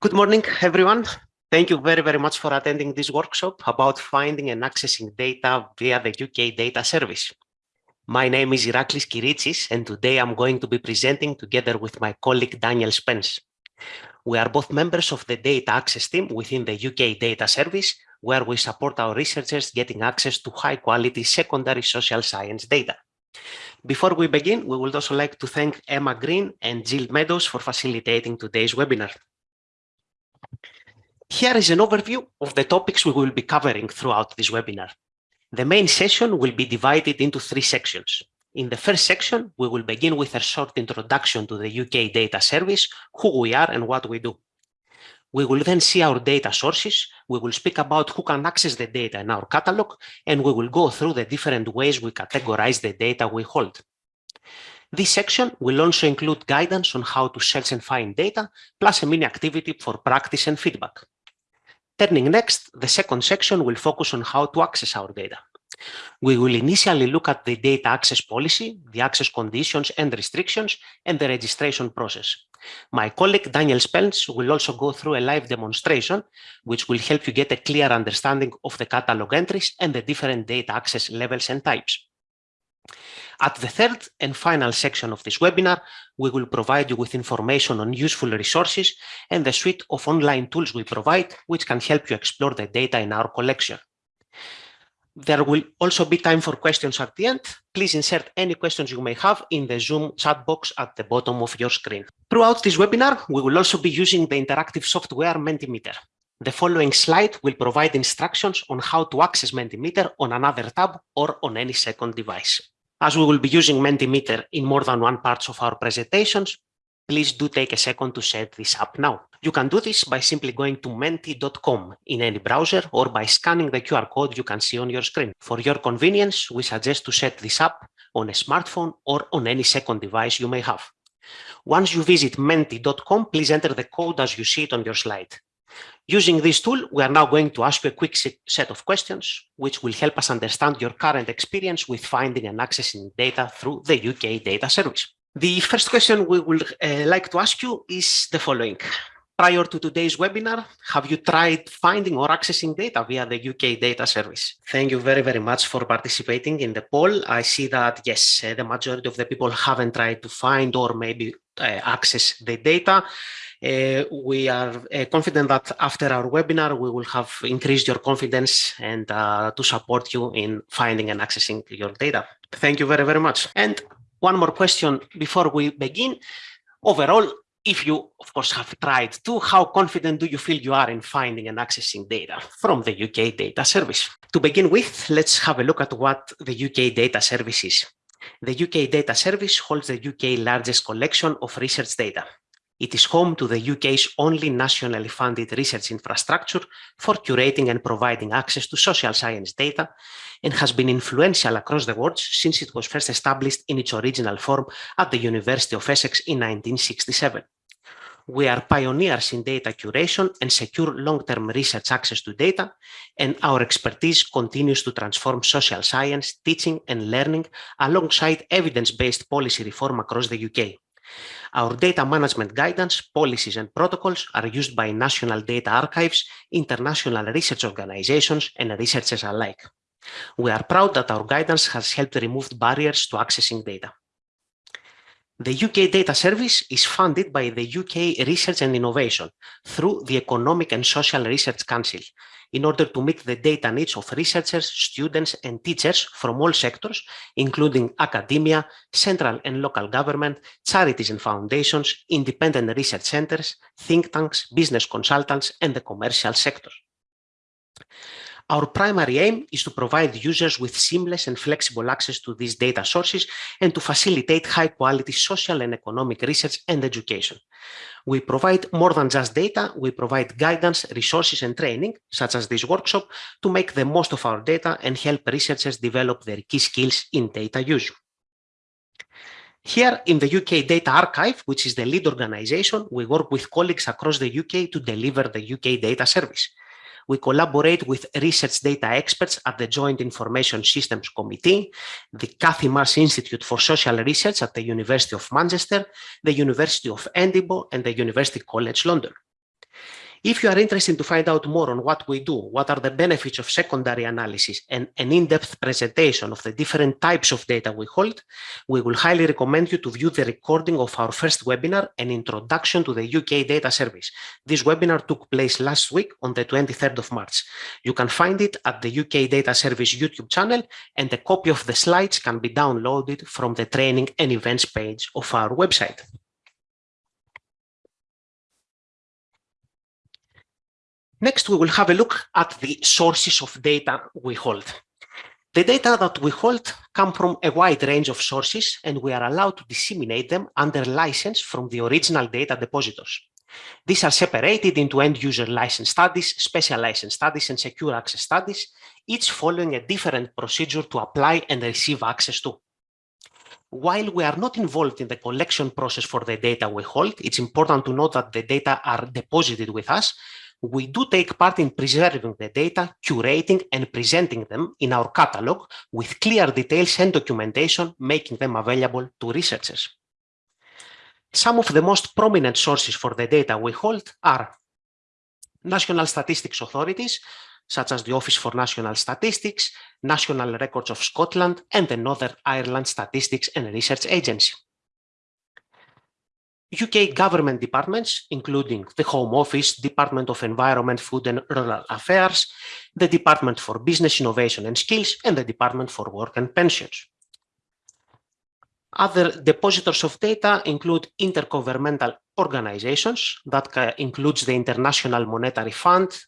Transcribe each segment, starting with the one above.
Good morning, everyone. Thank you very, very much for attending this workshop about finding and accessing data via the UK Data Service. My name is Iraklis Kiritsis, and today I'm going to be presenting together with my colleague Daniel Spence. We are both members of the data access team within the UK Data Service, where we support our researchers getting access to high quality secondary social science data. Before we begin, we would also like to thank Emma Green and Jill Meadows for facilitating today's webinar. Here is an overview of the topics we will be covering throughout this webinar. The main session will be divided into three sections. In the first section, we will begin with a short introduction to the UK Data Service, who we are and what we do. We will then see our data sources, we will speak about who can access the data in our catalog, and we will go through the different ways we categorize the data we hold. This section will also include guidance on how to search and find data, plus a mini activity for practice and feedback. Turning next, the second section will focus on how to access our data. We will initially look at the data access policy, the access conditions and restrictions, and the registration process. My colleague Daniel Spence will also go through a live demonstration, which will help you get a clear understanding of the catalog entries and the different data access levels and types. At the third and final section of this webinar, we will provide you with information on useful resources and the suite of online tools we provide, which can help you explore the data in our collection. There will also be time for questions at the end. Please insert any questions you may have in the Zoom chat box at the bottom of your screen. Throughout this webinar, we will also be using the interactive software Mentimeter. The following slide will provide instructions on how to access Mentimeter on another tab or on any second device. As we will be using Mentimeter in more than one part of our presentations, please do take a second to set this up now. You can do this by simply going to menti.com in any browser or by scanning the QR code you can see on your screen. For your convenience, we suggest to set this up on a smartphone or on any second device you may have. Once you visit menti.com, please enter the code as you see it on your slide. Using this tool, we are now going to ask you a quick set of questions, which will help us understand your current experience with finding and accessing data through the UK Data Service. The first question we would uh, like to ask you is the following. Prior to today's webinar, have you tried finding or accessing data via the UK Data Service? Thank you very, very much for participating in the poll. I see that, yes, uh, the majority of the people haven't tried to find or maybe uh, access the data. Uh, we are uh, confident that after our webinar, we will have increased your confidence and uh, to support you in finding and accessing your data. Thank you very, very much. And one more question before we begin. Overall, if you, of course, have tried to, how confident do you feel you are in finding and accessing data from the UK Data Service? To begin with, let's have a look at what the UK Data Service is. The UK Data Service holds the UK largest collection of research data. It is home to the UK's only nationally funded research infrastructure for curating and providing access to social science data and has been influential across the world since it was first established in its original form at the University of Essex in 1967. We are pioneers in data curation and secure long-term research access to data, and our expertise continues to transform social science, teaching and learning alongside evidence-based policy reform across the UK. Our data management guidance, policies and protocols are used by national data archives, international research organizations and researchers alike. We are proud that our guidance has helped remove barriers to accessing data. The UK Data Service is funded by the UK Research and Innovation through the Economic and Social Research Council in order to meet the data needs of researchers, students and teachers from all sectors, including academia, central and local government, charities and foundations, independent research centers, think tanks, business consultants and the commercial sector. Our primary aim is to provide users with seamless and flexible access to these data sources and to facilitate high quality social and economic research and education. We provide more than just data, we provide guidance, resources and training, such as this workshop, to make the most of our data and help researchers develop their key skills in data use. Here in the UK Data Archive, which is the lead organization, we work with colleagues across the UK to deliver the UK Data Service we collaborate with research data experts at the Joint Information Systems Committee, the Cathie Marsh Institute for Social Research at the University of Manchester, the University of Edinburgh and the University College London. If you are interested to find out more on what we do, what are the benefits of secondary analysis, and an in-depth presentation of the different types of data we hold, we will highly recommend you to view the recording of our first webinar, An Introduction to the UK Data Service. This webinar took place last week on the 23rd of March. You can find it at the UK Data Service YouTube channel, and a copy of the slides can be downloaded from the training and events page of our website. Next, we will have a look at the sources of data we hold. The data that we hold come from a wide range of sources, and we are allowed to disseminate them under license from the original data depositors. These are separated into end-user license studies, special license studies, and secure access studies, each following a different procedure to apply and receive access to. While we are not involved in the collection process for the data we hold, it's important to note that the data are deposited with us, we do take part in preserving the data, curating and presenting them in our catalog with clear details and documentation, making them available to researchers. Some of the most prominent sources for the data we hold are national statistics authorities, such as the Office for National Statistics, National Records of Scotland, and the Northern Ireland Statistics and Research Agency. UK government departments, including the Home Office, Department of Environment, Food and Rural Affairs, the Department for Business Innovation and Skills, and the Department for Work and Pensions. Other depositors of data include intergovernmental organizations that includes the International Monetary Fund,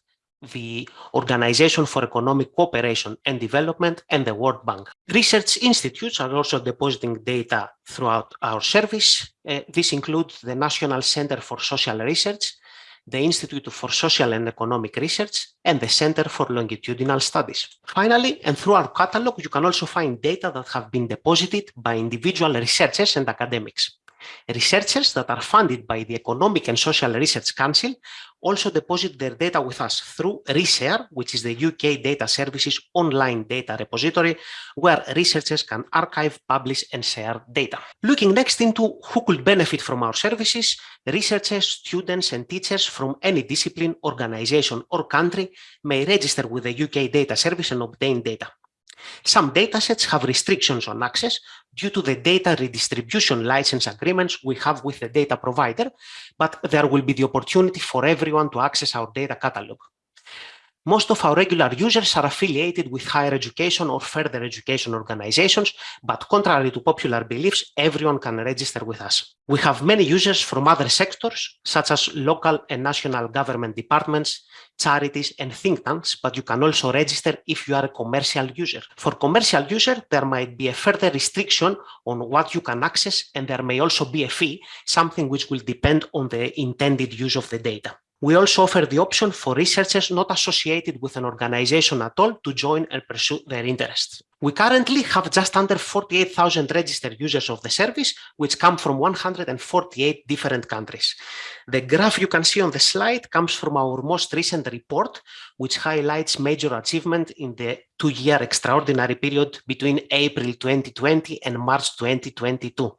the Organization for Economic Cooperation and Development, and the World Bank. Research institutes are also depositing data throughout our service. Uh, this includes the National Center for Social Research, the Institute for Social and Economic Research, and the Center for Longitudinal Studies. Finally, and through our catalog, you can also find data that have been deposited by individual researchers and academics. Researchers that are funded by the Economic and Social Research Council also deposit their data with us through Reshare, which is the UK Data Services online data repository, where researchers can archive, publish, and share data. Looking next into who could benefit from our services, researchers, students, and teachers from any discipline, organization, or country may register with the UK Data Service and obtain data. Some datasets have restrictions on access due to the data redistribution license agreements we have with the data provider, but there will be the opportunity for everyone to access our data catalog. Most of our regular users are affiliated with higher education or further education organizations, but contrary to popular beliefs, everyone can register with us. We have many users from other sectors, such as local and national government departments, charities, and think tanks, but you can also register if you are a commercial user. For commercial user, there might be a further restriction on what you can access, and there may also be a fee, something which will depend on the intended use of the data. We also offer the option for researchers not associated with an organization at all to join and pursue their interests. We currently have just under 48,000 registered users of the service, which come from 148 different countries. The graph you can see on the slide comes from our most recent report, which highlights major achievement in the two-year extraordinary period between April 2020 and March 2022.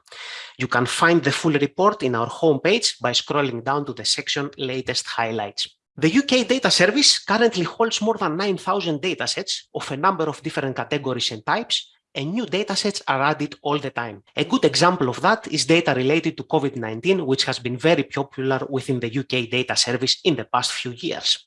You can find the full report in our homepage by scrolling down to the section Latest Highlights. The UK Data Service currently holds more than 9,000 datasets of a number of different categories and types, and new datasets are added all the time. A good example of that is data related to COVID-19, which has been very popular within the UK data service in the past few years.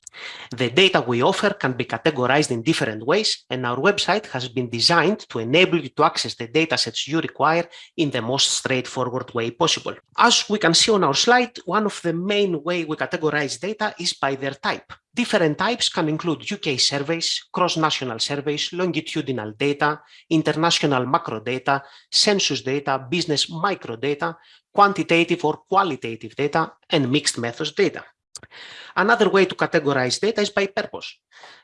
The data we offer can be categorized in different ways, and our website has been designed to enable you to access the datasets you require in the most straightforward way possible. As we can see on our slide, one of the main way we categorize data is by their type. Different types can include UK surveys, cross-national surveys, longitudinal data, international macro data, census data, business micro data, quantitative or qualitative data, and mixed methods data. Another way to categorize data is by purpose.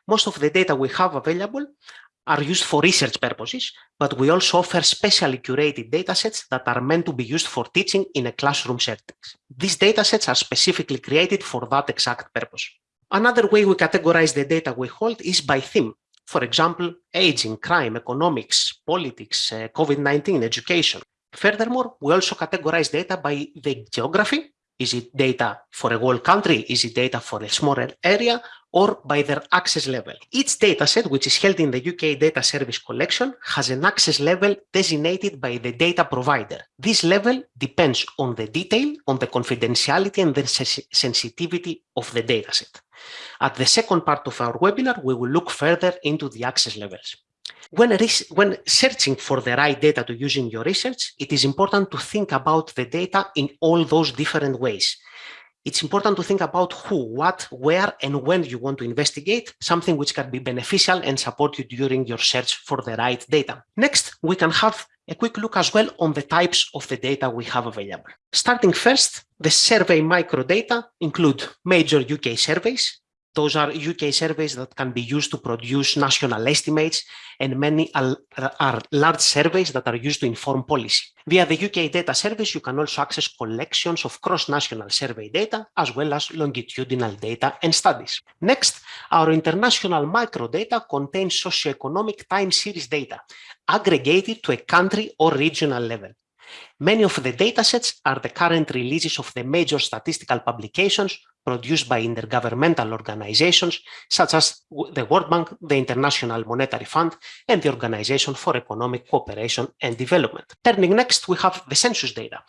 Most of the data we have available are used for research purposes, but we also offer specially curated datasets that are meant to be used for teaching in a classroom setting. These datasets are specifically created for that exact purpose. Another way we categorize the data we hold is by theme. For example, aging, crime, economics, politics, uh, COVID-19, education. Furthermore, we also categorize data by the geography, Is it data for a whole country? Is it data for a smaller area? Or by their access level? Each dataset, which is held in the UK Data Service Collection, has an access level designated by the data provider. This level depends on the detail, on the confidentiality and the sensitivity of the dataset. At the second part of our webinar, we will look further into the access levels. When, when, searching for the right data to use in your research, it is important to think about the data in all those different ways. It's important to think about who, what, where, and when you want to investigate, something which can be beneficial and support you during your search for the right data. Next, we can have a quick look as well on the types of the data we have available. Starting first, the survey microdata include major UK surveys, those are UK surveys that can be used to produce national estimates, and many are, large surveys that are used to inform policy. Via the UK data service, you can also access collections of cross-national survey data, as well as longitudinal data and studies. Next, our international microdata contains socioeconomic time series data, aggregated to a country or regional level. Many of the datasets are the current releases of the major statistical publications produced by intergovernmental organizations such as the World Bank, the International Monetary Fund, and the Organization for Economic Cooperation and Development. Turning next, we have the census data.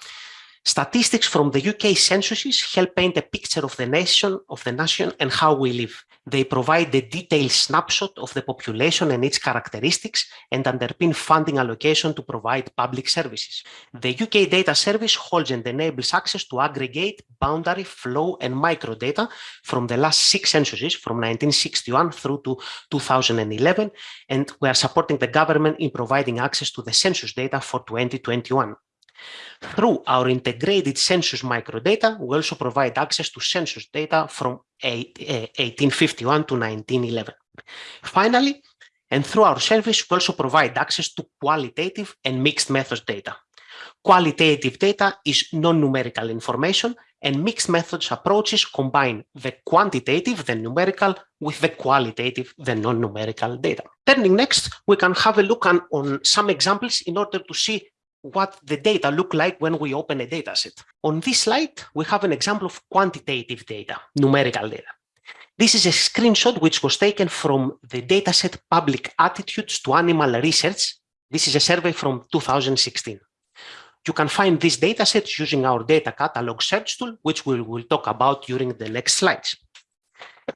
Statistics from the UK censuses help paint a picture of the nation, of the nation and how we live. They provide the detailed snapshot of the population and its characteristics and underpin funding allocation to provide public services. The UK Data Service holds and enables access to aggregate, boundary, flow and microdata from the last six censuses from 1961 through to 2011 and we are supporting the government in providing access to the census data for 2021. Through our integrated census microdata, we also provide access to census data from 1851 eh, to 1911. Finally, and through our service, we also provide access to qualitative and mixed methods data. Qualitative data is non-numerical information and mixed methods approaches combine the quantitative, the numerical, with the qualitative, the non-numerical data. Turning next, we can have a look on, on some examples in order to see what the data look like when we open a dataset. On this slide, we have an example of quantitative data, numerical data. This is a screenshot which was taken from the dataset Public Attitudes to Animal Research. This is a survey from 2016. You can find this dataset using our data catalog search tool, which we will talk about during the next slides.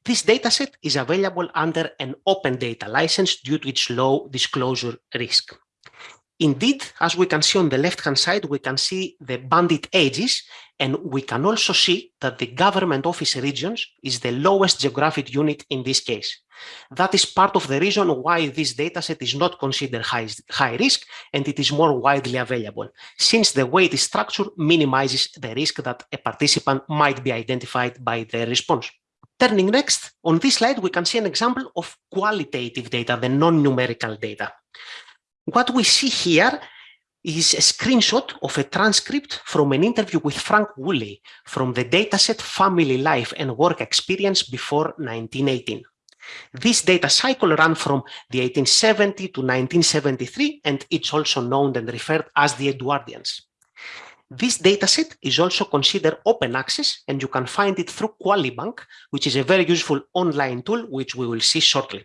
This dataset is available under an open data license due to its low disclosure risk. Indeed, as we can see on the left-hand side, we can see the bandit ages, and we can also see that the government office regions is the lowest geographic unit in this case. That is part of the reason why this dataset is not considered high, high risk and it is more widely available, since the way it is structured minimizes the risk that a participant might be identified by the response. Turning next, on this slide, we can see an example of qualitative data, the non-numerical data. What we see here is a screenshot of a transcript from an interview with Frank Woolley from the dataset Family Life and Work Experience before 1918. This data cycle ran from the 1870 to 1973, and it's also known and referred as the Edwardians. This dataset is also considered open access, and you can find it through QualiBank, which is a very useful online tool, which we will see shortly.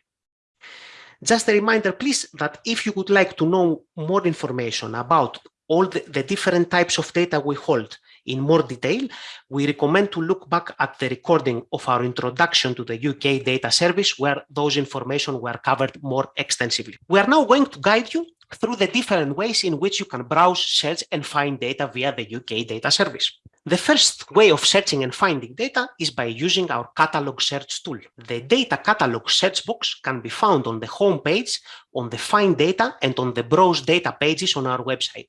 Just a reminder, please, that if you would like to know more information about all the, the, different types of data we hold in more detail, we recommend to look back at the recording of our introduction to the UK data service where those information were covered more extensively. We are now going to guide you through the different ways in which you can browse, search and find data via the UK data service. The first way of searching and finding data is by using our catalog search tool. The data catalog search box can be found on the home page, on the find data and on the browse data pages on our website.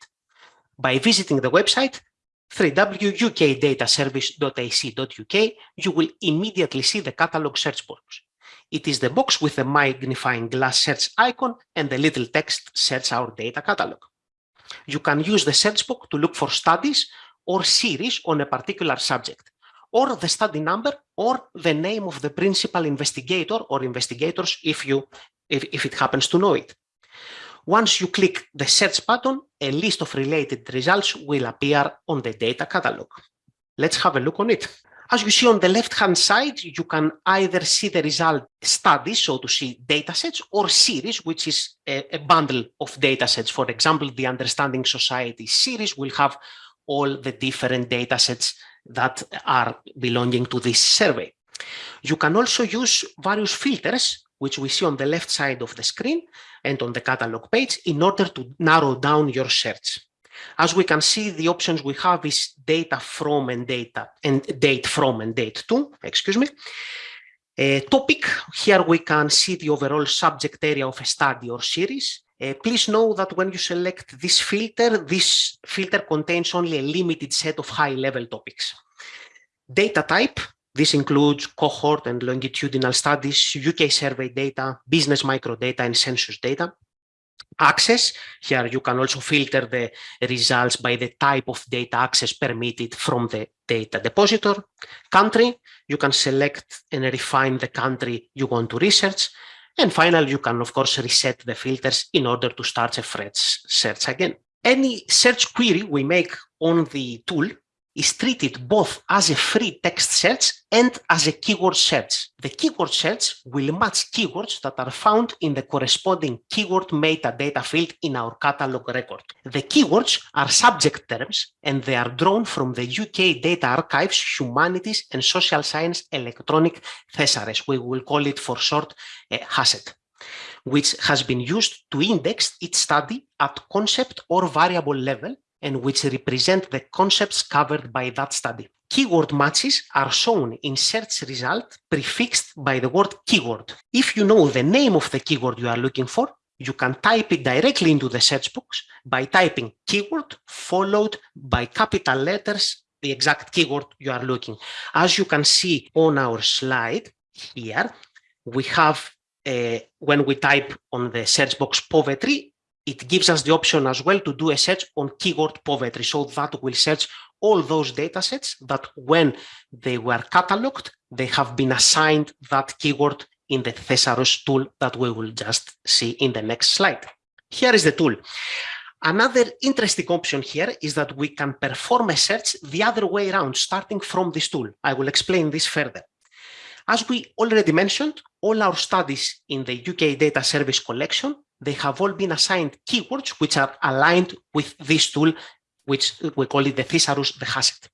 By visiting the website, www.ukdataservice.ac.uk, you will immediately see the catalog search box. It is the box with the magnifying glass search icon and the little text search our data catalog. You can use the search box to look for studies or series on a particular subject, or the study number or the name of the principal investigator or investigators if, you, if, if it happens to know it. Once you click the search button, a list of related results will appear on the data catalog. Let's have a look on it. As you see on the left-hand side, you can either see the result studies, so to see datasets, or series, which is a, a bundle of datasets. For example, the Understanding Society series will have all the different datasets that are belonging to this survey. You can also use various filters, which we see on the left side of the screen and on the catalog page in order to narrow down your search. As we can see, the options we have is data from and data and date from and date to, excuse me. A topic, here we can see the overall subject area of a study or series. Uh, please know that when you select this filter, this filter contains only a limited set of high-level topics. Data type, this includes cohort and longitudinal studies, UK survey data, business microdata, and census data access. Here you can also filter the results by the type of data access permitted from the data depositor. Country, you can select and refine the country you want to research. And finally, you can, of course, reset the filters in order to start a fresh search again. Any search query we make on the tool is treated both as a free text search and as a keyword search. The keyword search will match keywords that are found in the corresponding keyword metadata field in our catalog record. The keywords are subject terms and they are drawn from the UK Data Archives Humanities and Social Science Electronic Thesaurus. We will call it for short uh, HASSET which has been used to index each study at concept or variable level and which represent the concepts covered by that study. Keyword matches are shown in search result prefixed by the word keyword. If you know the name of the keyword you are looking for, you can type it directly into the search box by typing keyword followed by capital letters, the exact keyword you are looking. As you can see on our slide here, we have, uh, when we type on the search box poverty, it gives us the option as well to do a search on keyword poverty. So that will search all those data sets that when they were cataloged, they have been assigned that keyword in the Thesaurus tool that we will just see in the next slide. Here is the tool. Another interesting option here is that we can perform a search the other way around, starting from this tool. I will explain this further. As we already mentioned, all our studies in the UK Data Service collection they have all been assigned keywords which are aligned with this tool, which we call it the thesaurus, the HASSET.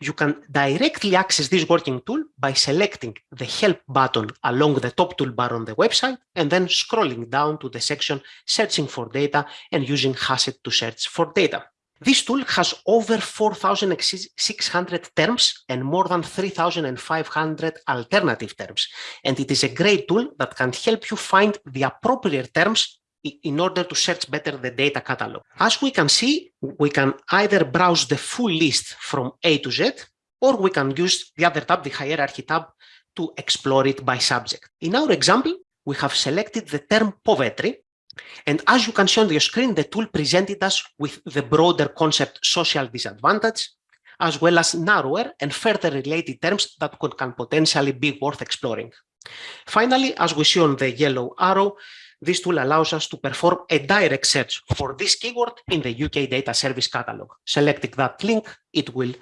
You can directly access this working tool by selecting the help button along the top toolbar on the website and then scrolling down to the section searching for data and using HASSET to search for data. This tool has over 4,600 terms and more than 3,500 alternative terms. And it is a great tool that can help you find the appropriate terms in order to search better the data catalog. As we can see, we can either browse the full list from A to Z, or we can use the other tab, the hierarchy tab, to explore it by subject. In our example, we have selected the term poverty and as you can see on your screen, the tool presented us with the broader concept social disadvantage, as well as narrower and further related terms that could, can potentially be worth exploring. Finally, as we see on the yellow arrow, this tool allows us to perform a direct search for this keyword in the UK Data Service Catalog. Selecting that link, it will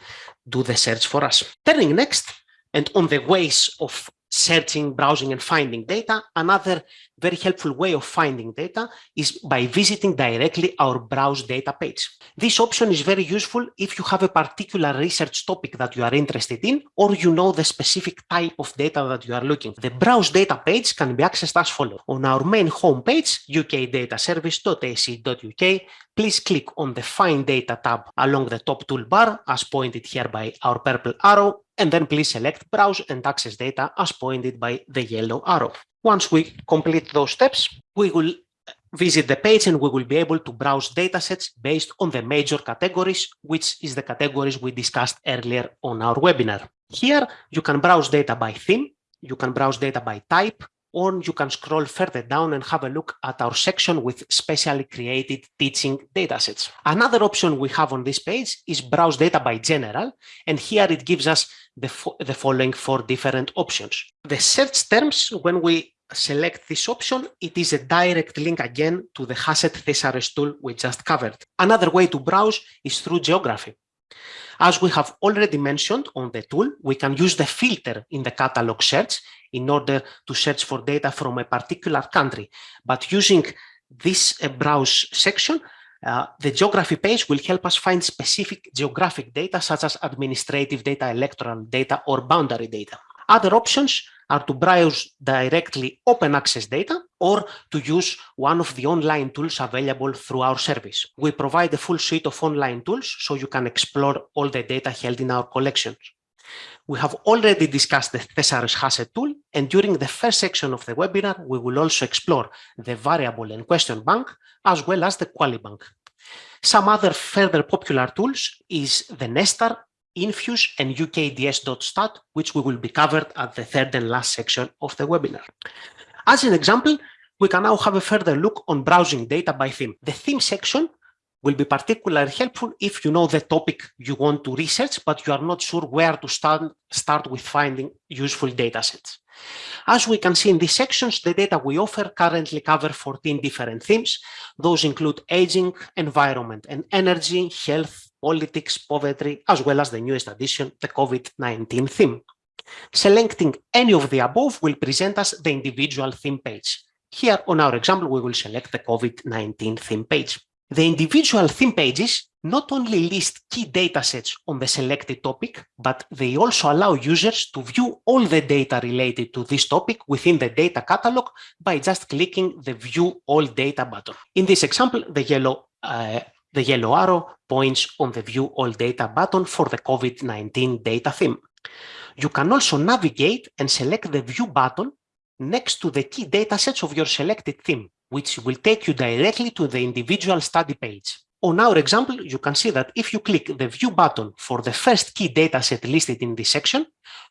do the search for us. Turning next, and on the ways of searching, browsing, and finding data. Another very helpful way of finding data is by visiting directly our browse data page. This option is very useful if you have a particular research topic that you are interested in, or you know the specific type of data that you are looking. The browse data page can be accessed as follows. On our main homepage, ukdataservice.ac.uk, please click on the Find Data tab along the top toolbar as pointed here by our purple arrow and then please select Browse and Access Data as pointed by the yellow arrow. Once we complete those steps, we will visit the page and we will be able to browse datasets based on the major categories, which is the categories we discussed earlier on our webinar. Here, you can browse data by theme, you can browse data by type, or you can scroll further down and have a look at our section with specially created teaching datasets. Another option we have on this page is browse data by general, and here it gives us the, fo the following four different options. The search terms, when we select this option, it is a direct link again to the HASSET thesaurus tool we just covered. Another way to browse is through geography. As we have already mentioned on the tool, we can use the filter in the catalog search in order to search for data from a particular country. But using this uh, browse section, uh, the geography page will help us find specific geographic data such as administrative data, electoral data, or boundary data. Other options are to browse directly open access data or to use one of the online tools available through our service. We provide a full suite of online tools so you can explore all the data held in our collections. We have already discussed the Thesaurus Hasset tool, and during the first section of the webinar, we will also explore the variable and question bank, as well as the QualiBank. Some other further popular tools is the Nesstar, Infuse, and UKDS.stat, which we will be covered at the third and last section of the webinar. As an example, we can now have a further look on browsing data by theme. The theme section will be particularly helpful if you know the topic you want to research, but you are not sure where to start, start with finding useful data sets. As we can see in these sections, the data we offer currently cover 14 different themes. Those include aging, environment and energy, health, politics, poverty, as well as the newest addition, the COVID-19 theme. Selecting any of the above will present us the individual theme page. Here on our example, we will select the COVID-19 theme page. The individual theme pages not only list key datasets on the selected topic, but they also allow users to view all the data related to this topic within the data catalog by just clicking the View All Data button. In this example, the yellow, uh, the yellow arrow points on the View All Data button for the COVID-19 data theme. You can also navigate and select the View button next to the key datasets of your selected theme which will take you directly to the individual study page. On our example, you can see that if you click the View button for the first key dataset listed in this section,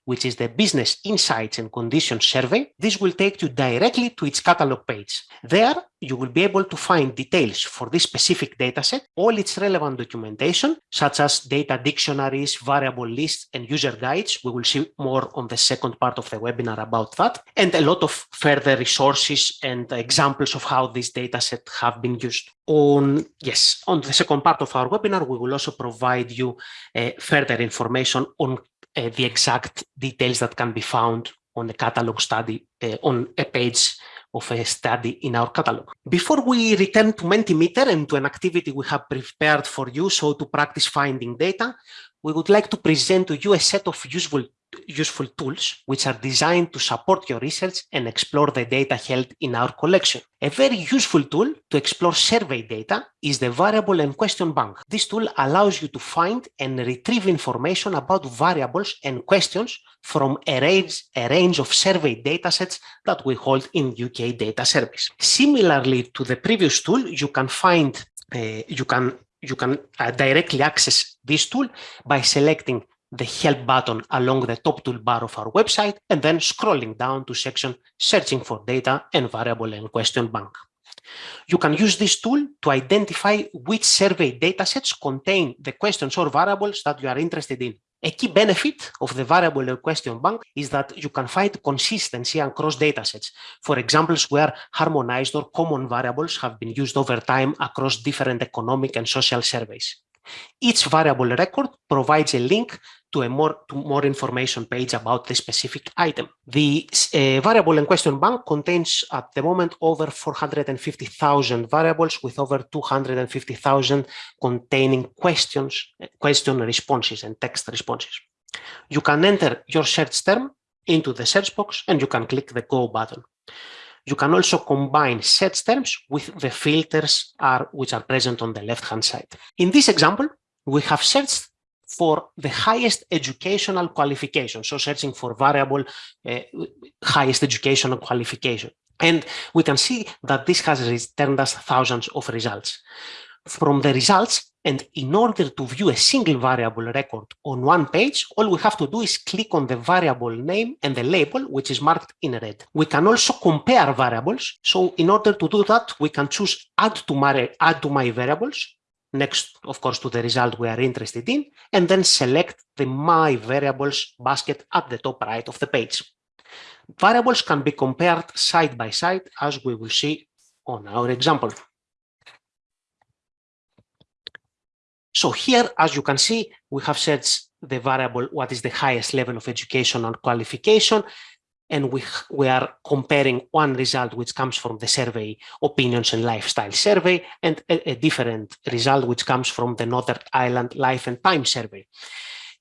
which is the Business Insights and Conditions Survey, this will take you directly to its catalog page. There, you will be able to find details for this specific dataset, all its relevant documentation, such as data dictionaries, variable lists, and user guides. We will see more on the second part of the webinar about that, and a lot of further resources and examples of how this dataset have been used. On, yes, on the second part of our webinar, we will also provide you uh, further information on uh, the exact details that can be found on the catalog study uh, on a page of a study in our catalog. Before we return to Mentimeter and to an activity we have prepared for you, so to practice finding data, we would like to present to you a set of useful useful tools which are designed to support your research and explore the data held in our collection. A very useful tool to explore survey data is the Variable and Question Bank. This tool allows you to find and retrieve information about variables and questions from a range, a range of survey datasets that we hold in UK Data Service. Similarly to the previous tool, you can find, uh, you can you can uh, directly access this tool by selecting the help button along the top toolbar of our website and then scrolling down to section searching for data and variable and question bank. You can use this tool to identify which survey datasets contain the questions or variables that you are interested in. A key benefit of the variable or question bank is that you can find consistency across datasets. For examples where harmonized or common variables have been used over time across different economic and social surveys. Each variable record provides a link to a more to more information page about the specific item. The uh, variable in question bank contains at the moment over 450,000 variables with over 250,000 containing questions, question responses and text responses. You can enter your search term into the search box and you can click the go button. You can also combine search terms with the filters are, which are present on the left-hand side. In this example, we have searched for the highest educational qualification, so searching for variable uh, highest educational qualification. And we can see that this has returned us thousands of results. From the results, and in order to view a single variable record on one page, all we have to do is click on the variable name and the label, which is marked in red. We can also compare variables. So in order to do that, we can choose add to my, add to my variables, next, of course, to the result we are interested in, and then select the my variables basket at the top right of the page. Variables can be compared side by side, as we will see on our example. So here, as you can see, we have searched the variable, what is the highest level of education and qualification, and we, we are comparing one result which comes from the survey opinions and lifestyle survey and a, a different result which comes from the Northern Ireland life and time survey.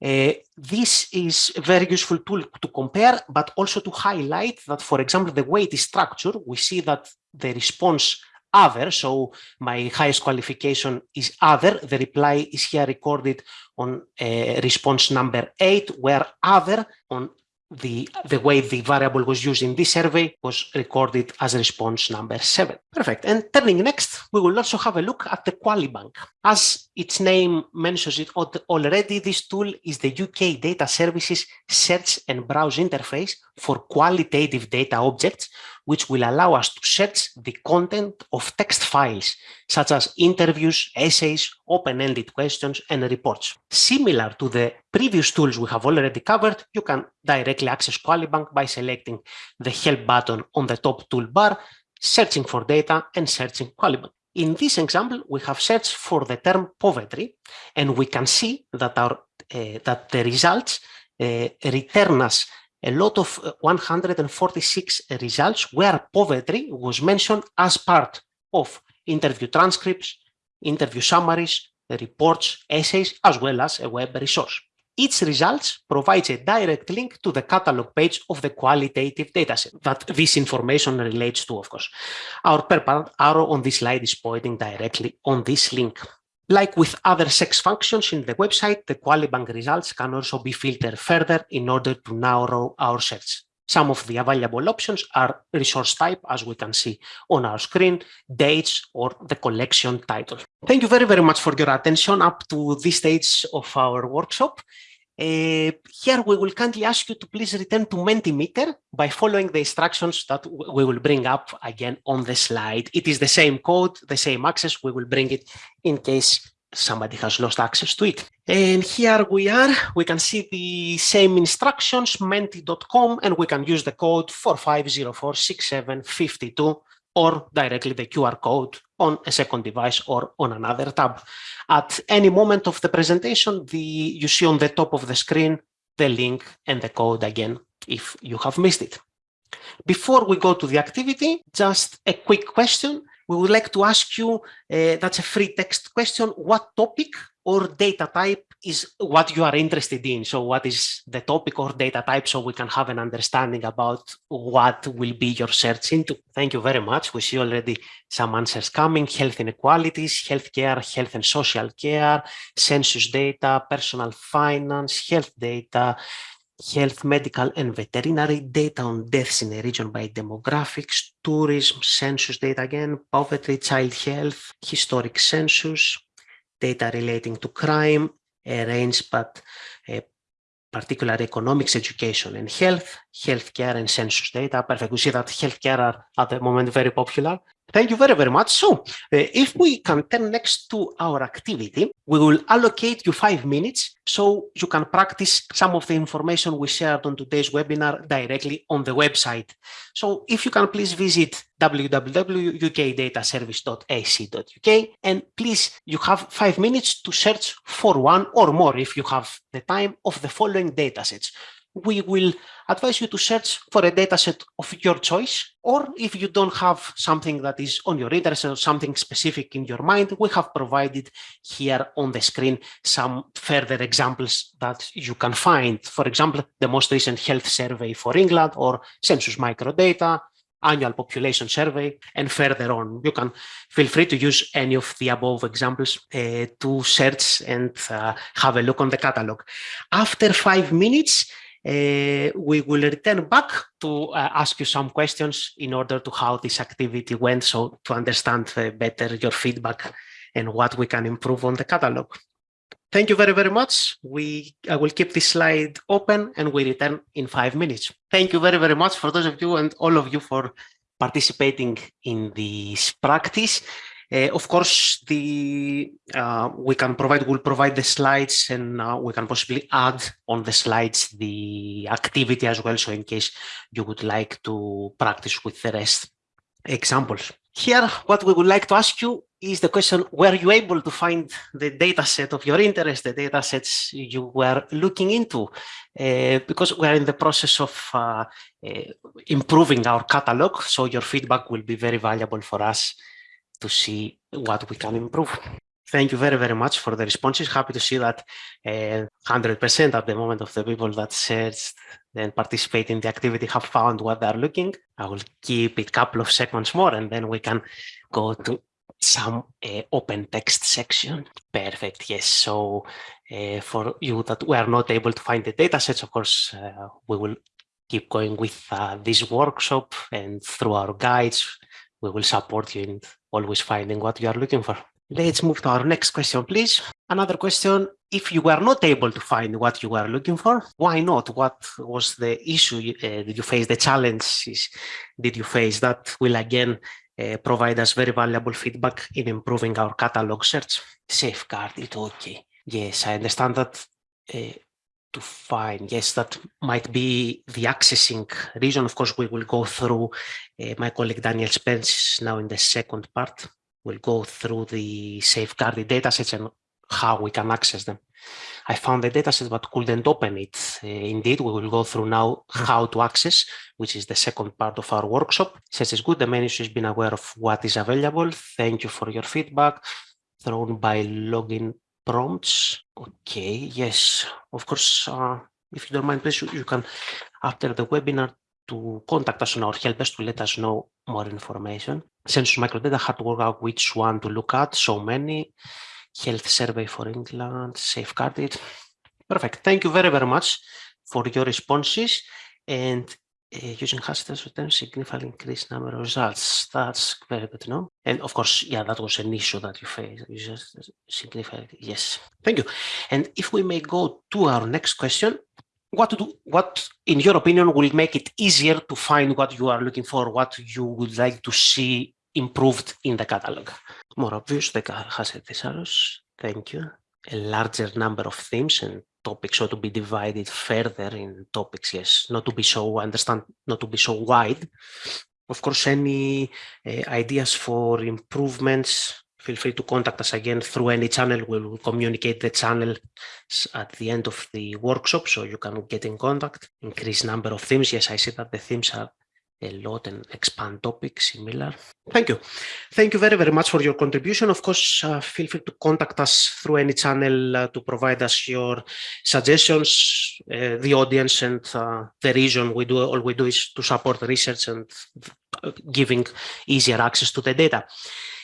Uh, this is a very useful tool to compare, but also to highlight that, for example, the way it is structured, we see that the response other, so my highest qualification is other, the reply is here recorded on uh, response number eight, where other on the, the way the variable was used in this survey was recorded as response number seven. Perfect. And turning next, we will also have a look at the QualiBank. As its name mentions it already, this tool is the UK Data Services search and browse interface for qualitative data objects, which will allow us to search the content of text files, such as interviews, essays, open-ended questions, and reports. Similar to the previous tools we have already covered, you can directly access QualiBank by selecting the Help button on the top toolbar, searching for data, and searching QualiBank. In this example, we have searched for the term poverty, and we can see that, our, uh, that the results uh, return us a lot of uh, 146 results where poverty was mentioned as part of interview transcripts, interview summaries, reports, essays, as well as a web resource. Each results provides a direct link to the catalog page of the qualitative dataset that this information relates to, of course. Our purple arrow on this slide is pointing directly on this link. Like with other sex functions in the website, the QualiBank results can also be filtered further in order to narrow our search. Some of the available options are resource type, as we can see on our screen, dates, or the collection title. Thank you very, very much for your attention up to this stage of our workshop. Uh, here we will kindly ask you to please return to Mentimeter by following the instructions that we will bring up again on the slide. It is the same code, the same access. We will bring it in case somebody has lost access to it. And here we are, we can see the same instructions, menti.com, and we can use the code 45046752 or directly the QR code on a second device or on another tab. At any moment of the presentation, the, you see on the top of the screen the link and the code again if you have missed it. Before we go to the activity, just a quick question. We would like to ask you, uh, that's a free text question, what topic or data type is what you are interested in. So what is the topic or data type so we can have an understanding about what will be your search into. Thank you very much. We see already some answers coming, health inequalities, healthcare, health and social care, census data, personal finance, health data, health, medical and veterinary data on deaths in a region by demographics, tourism, census data again, poverty, child health, historic census, data relating to crime, a range, but uh, particular economics, education and health, healthcare and census data. Perfect. We see that healthcare are at the moment very popular. Thank you very, very much. So uh, if we can turn next to our activity, we will allocate you five minutes so you can practice some of the information we shared on today's webinar directly on the website. So if you can please visit www.ukdataservice.ac.uk and please you have five minutes to search for one or more if you have the time of the following datasets we will advise you to search for a dataset of your choice, or if you don't have something that is on your interest or something specific in your mind, we have provided here on the screen some further examples that you can find. For example, the most recent health survey for England or census microdata, annual population survey, and further on. You can feel free to use any of the above examples uh, to search and uh, have a look on the catalog. After five minutes, we will return back to uh, ask you some questions in order to how this activity went, so to understand uh, better your feedback and what we can improve on the catalog. Thank you very, very much. We I will keep this slide open and we return in five minutes. Thank you very, very much for those of you and all of you for participating in this practice. Uh, of course, the uh, we can provide we'll provide the slides, and uh, we can possibly add on the slides the activity as well. So, in case you would like to practice with the rest examples. Here, what we would like to ask you is the question, were you able to find the data set of your interest, the data sets you were looking into? Uh, because we're in the process of uh, uh, improving our catalog, so your feedback will be very valuable for us to see what we can improve. Thank you very, very much for the responses. Happy to see that 100% at the moment of the people that searched and participate in the activity have found what they're looking. I will keep it a couple of seconds more and then we can go to some uh, open text section. Perfect. Yes. So uh, for you that were not able to find the data sets, of course, uh, we will keep going with this workshop and through our guides, we will support you in always finding what you are looking for. Let's move to our next question, please. Another question, if you were not able to find what you were looking for, why not? What was the issue? Uh, did you face the challenges? Did you face that will again uh, provide us very valuable feedback in improving our catalog search. Safeguard it, okay. Yes, I understand that uh, to find, yes, that might be the accessing region. Of course, we will go through, uh, my colleague Daniel Spence now in the second part, We'll go through the safeguarded datasets and how we can access them. I found the dataset but couldn't open it. Uh, indeed, we will go through now how to access, which is the second part of our workshop. Says it's good, the issue has been aware of what is available. Thank you for your feedback thrown by login prompts. Okay, yes, of course, uh, if you don't mind, please, you, can, after the webinar, to contact us on our help desk to let us know more information. Census Microdata had to work out which one to look at, so many health survey for England, safeguarded. Perfect. Thank you very, very much for your responses and using hashtags return significantly increased number of results. That's very good to know. And of course, yeah, that was an issue that you faced. You just significantly, yes. Thank you. And if we may go to our next question, what to do, what in your opinion will make it easier to find what you are looking for, what you would like to see improved in the catalog. More obvious, the HASSET thesaurus. Thank you. A larger number of themes and topics so to be divided further in topics, yes, not to be so, understand, not to be so wide. Of course, any uh, ideas for improvements, feel free to contact us again through any channel. We will communicate the channel at the end of the workshop so you can get in contact. Increase number of themes. Yes, I see that the themes are a lot and expand topics similar. Thank you. Thank you very, very much for your contribution. Of course, uh, feel free to contact us through any channel uh, to provide us your suggestions, uh, the audience and uh, the region. We do all we do is to support research and uh, giving easier access to the data.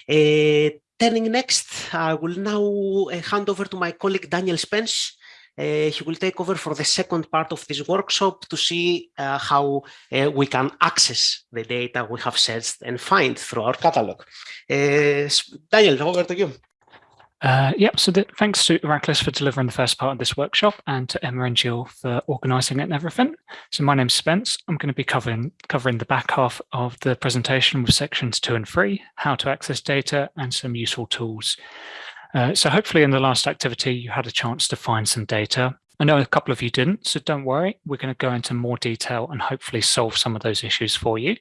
Uh, turning next, I will now hand over to my colleague Daniel Spence, he will take over for the second part of this workshop to see uh, how uh, we can access the data we have searched and find through our catalog. Daniel, over to you. Uh, yep, so the, thanks to Iraklis for delivering the first part of this workshop and to Emma and Jill for organising it and everything. So my name's Spence. I'm going to be covering, covering the back half of the presentation with sections two and three, how to access data and some useful tools. Uh, so hopefully in the last activity, you had a chance to find some data. I know a couple of you didn't, so don't worry. We're going to go into more detail and hopefully solve some of those issues for you.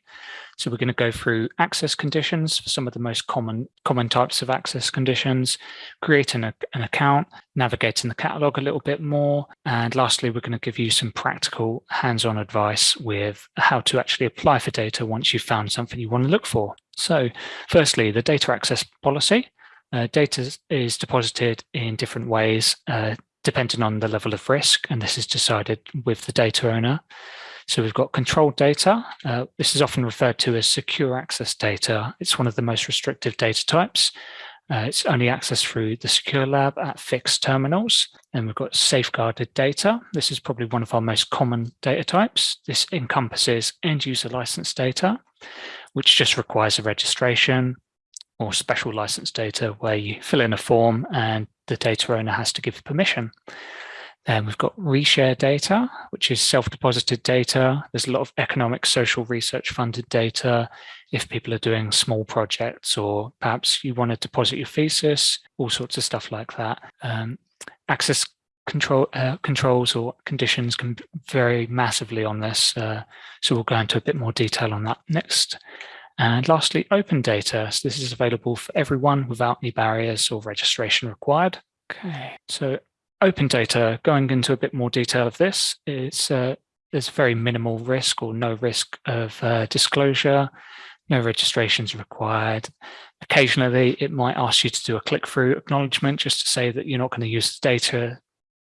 So we're going to go through access conditions for some of the most common common types of access conditions, creating a, an account, navigating the catalog a little bit more. And lastly, we're going to give you some practical hands-on advice with how to actually apply for data once you've found something you want to look for. So firstly, the data access policy. Uh, data is deposited in different ways uh, depending on the level of risk, and this is decided with the data owner. So we've got controlled data. Uh, this is often referred to as secure access data. It's one of the most restrictive data types. Uh, it's only accessed through the Secure Lab at fixed terminals. And we've got safeguarded data. This is probably one of our most common data types. This encompasses end user license data, which just requires a registration, or special license data where you fill in a form and the data owner has to give permission. Then we've got reshare data, which is self-deposited data. There's a lot of economic, social research funded data. If people are doing small projects or perhaps you want to deposit your thesis, all sorts of stuff like that. Um, access control uh, controls or conditions can vary massively on this. Uh, so we'll go into a bit more detail on that next. And lastly, open data. So this is available for everyone without any barriers or registration required. Okay, so open data, going into a bit more detail of this, it's, uh, there's very minimal risk or no risk of uh, disclosure, no registrations required. Occasionally, it might ask you to do a click-through acknowledgement just to say that you're not going to use the data,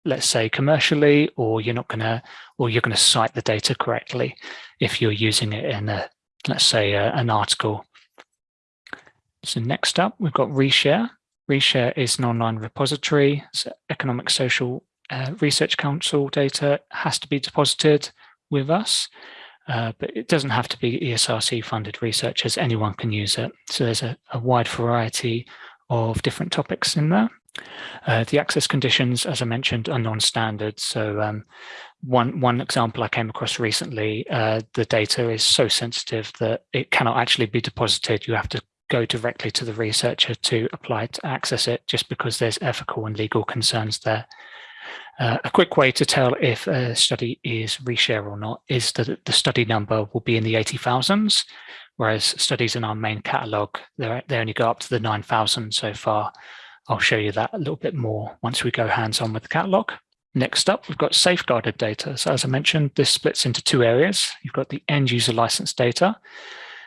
let's say commercially, or you're not going to, or you're going to cite the data correctly if you're using it in a, let's say, a, an article. So next up, we've got Reshare. Reshare is an online repository. So Economic Social uh, Research Council data has to be deposited with us, uh, but it doesn't have to be ESRC funded researchers. Anyone can use it. So there's a, a wide variety of different topics in there. Uh, the access conditions, as I mentioned, are non-standard. So um, one, one example I came across recently, uh, the data is so sensitive that it cannot actually be deposited. You have to go directly to the researcher to apply to access it just because there's ethical and legal concerns there. Uh, a quick way to tell if a study is reshare or not is that the study number will be in the 80,000s, whereas studies in our main catalogue, they only go up to the 9,000 so far. I'll show you that a little bit more once we go hands-on with the catalogue. Next up, we've got safeguarded data. So as I mentioned, this splits into two areas. You've got the end user license data,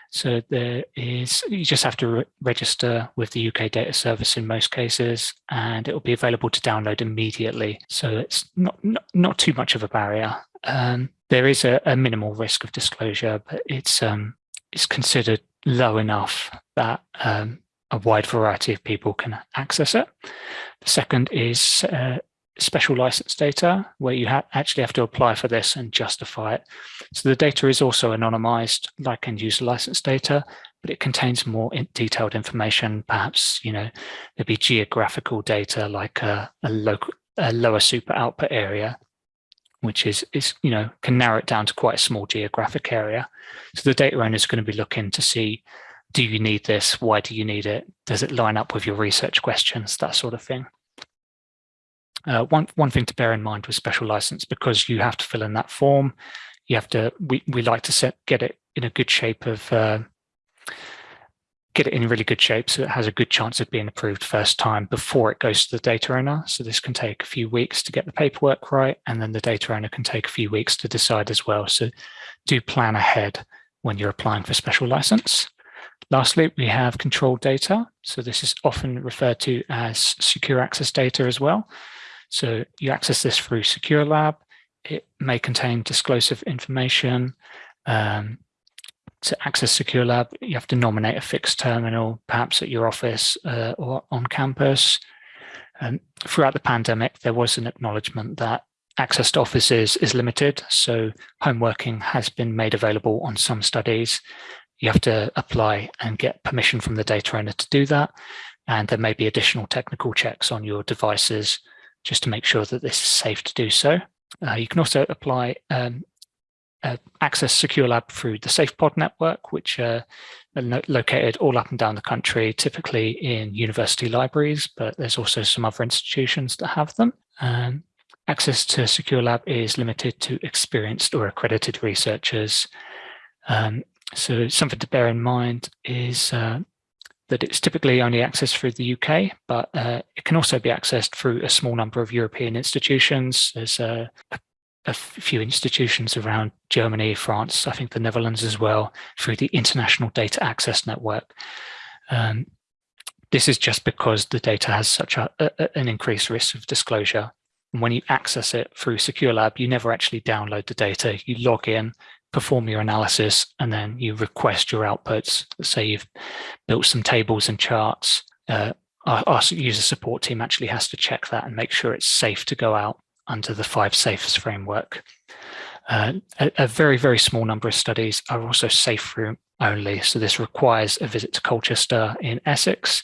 so there is, you just have to re register with the UK data service in most cases, and it will be available to download immediately. So it's not, not, not too much of a barrier. Um, there is a, a, minimal risk of disclosure, but it's, um, it's considered low enough that um, a wide variety of people can access it. The second is uh, special license data where you ha actually have to apply for this and justify it. So the data is also anonymized like end user license data, but it contains more in detailed information. Perhaps, you know, there'd be geographical data like a, a, local, a lower super output area, which is, is, you know, can narrow it down to quite a small geographic area. So the data owner is going to be looking to see, do you need this? Why do you need it? Does it line up with your research questions? That sort of thing. Uh, one, one thing to bear in mind with special license, because you have to fill in that form, you have to, we, we like to set, get it in a good shape of, uh, get it in really good shape so it has a good chance of being approved first time before it goes to the data owner. So this can take a few weeks to get the paperwork right, and then the data owner can take a few weeks to decide as well. So do plan ahead when you're applying for special license. Lastly, we have controlled data. So this is often referred to as secure access data as well. So you access this through Secure Lab. It may contain disclosive information. Um, to access Secure Lab, you have to nominate a fixed terminal, perhaps at your office uh, or on campus. Um, throughout the pandemic, there was an acknowledgement that access to offices is limited. So home working has been made available on some studies. You have to apply and get permission from the data owner to do that. And there may be additional technical checks on your devices just to make sure that this is safe to do so. Uh, you can also apply um, uh, access Secure Lab through the SafePod network, which uh, are located all up and down the country, typically in university libraries, but there's also some other institutions that have them. Um, access to Secure Lab is limited to experienced or accredited researchers. Um, so something to bear in mind is uh, that it's typically only accessed through the UK, but uh, it can also be accessed through a small number of European institutions. There's uh, a, a, few institutions around Germany, France, I think the Netherlands as well, through the International Data Access Network. Um, this is just because the data has such a, a, an increased risk of disclosure. And when you access it through Secure Lab, you never actually download the data. You log in, perform your analysis, and then you request your outputs. Let's say you've built some tables and charts. Uh, our, our, user support team actually has to check that and make sure it's safe to go out under the five safes framework. Uh, a, a, very, very small number of studies are also safe room only. So this requires a visit to Colchester in Essex.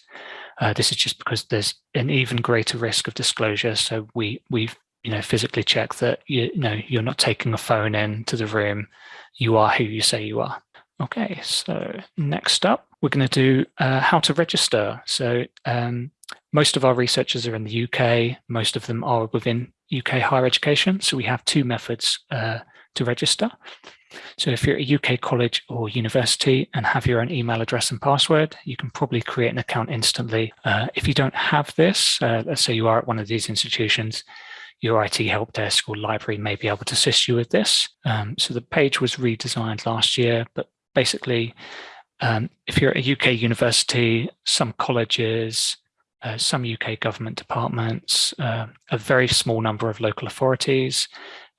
Uh, this is just because there's an even greater risk of disclosure. So we, we've you know, physically check that you, you know you're not taking a phone into the room. You are who you say you are. Okay, so next up, we're going to do uh, how to register. So um, most of our researchers are in the UK. Most of them are within UK higher education. So we have two methods uh, to register. So if you're at a UK college or university and have your own email address and password, you can probably create an account instantly. Uh, if you don't have this, uh, let's say you are at one of these institutions, your IT help desk or library may be able to assist you with this. Um, so the page was redesigned last year, but basically, um, if you're at a UK university, some colleges, uh, some UK government departments, uh, a very small number of local authorities,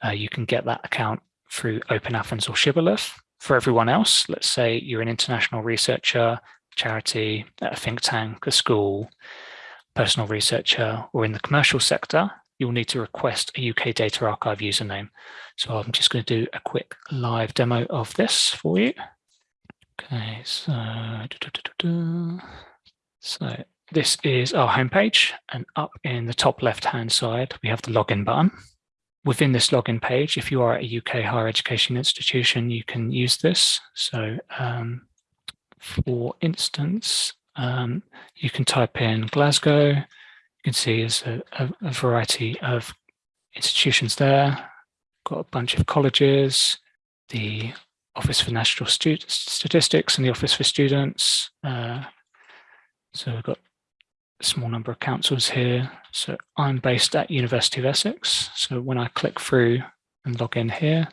uh, you can get that account through Open Athens or Shibboleth. For everyone else, let's say you're an international researcher, charity, a think tank, a school, personal researcher, or in the commercial sector, you'll need to request a UK Data Archive username. So I'm just going to do a quick live demo of this for you. Okay, so, so this is our homepage, and up in the top left-hand side, we have the login button within this login page, if you are a UK higher education institution, you can use this. So um, for instance, um, you can type in Glasgow. Can see there's a, a, a variety of institutions there. Got a bunch of colleges, the Office for National Statistics and the Office for Students. Uh, so we've got a small number of councils here. So I'm based at University of Essex. So when I click through and log in here,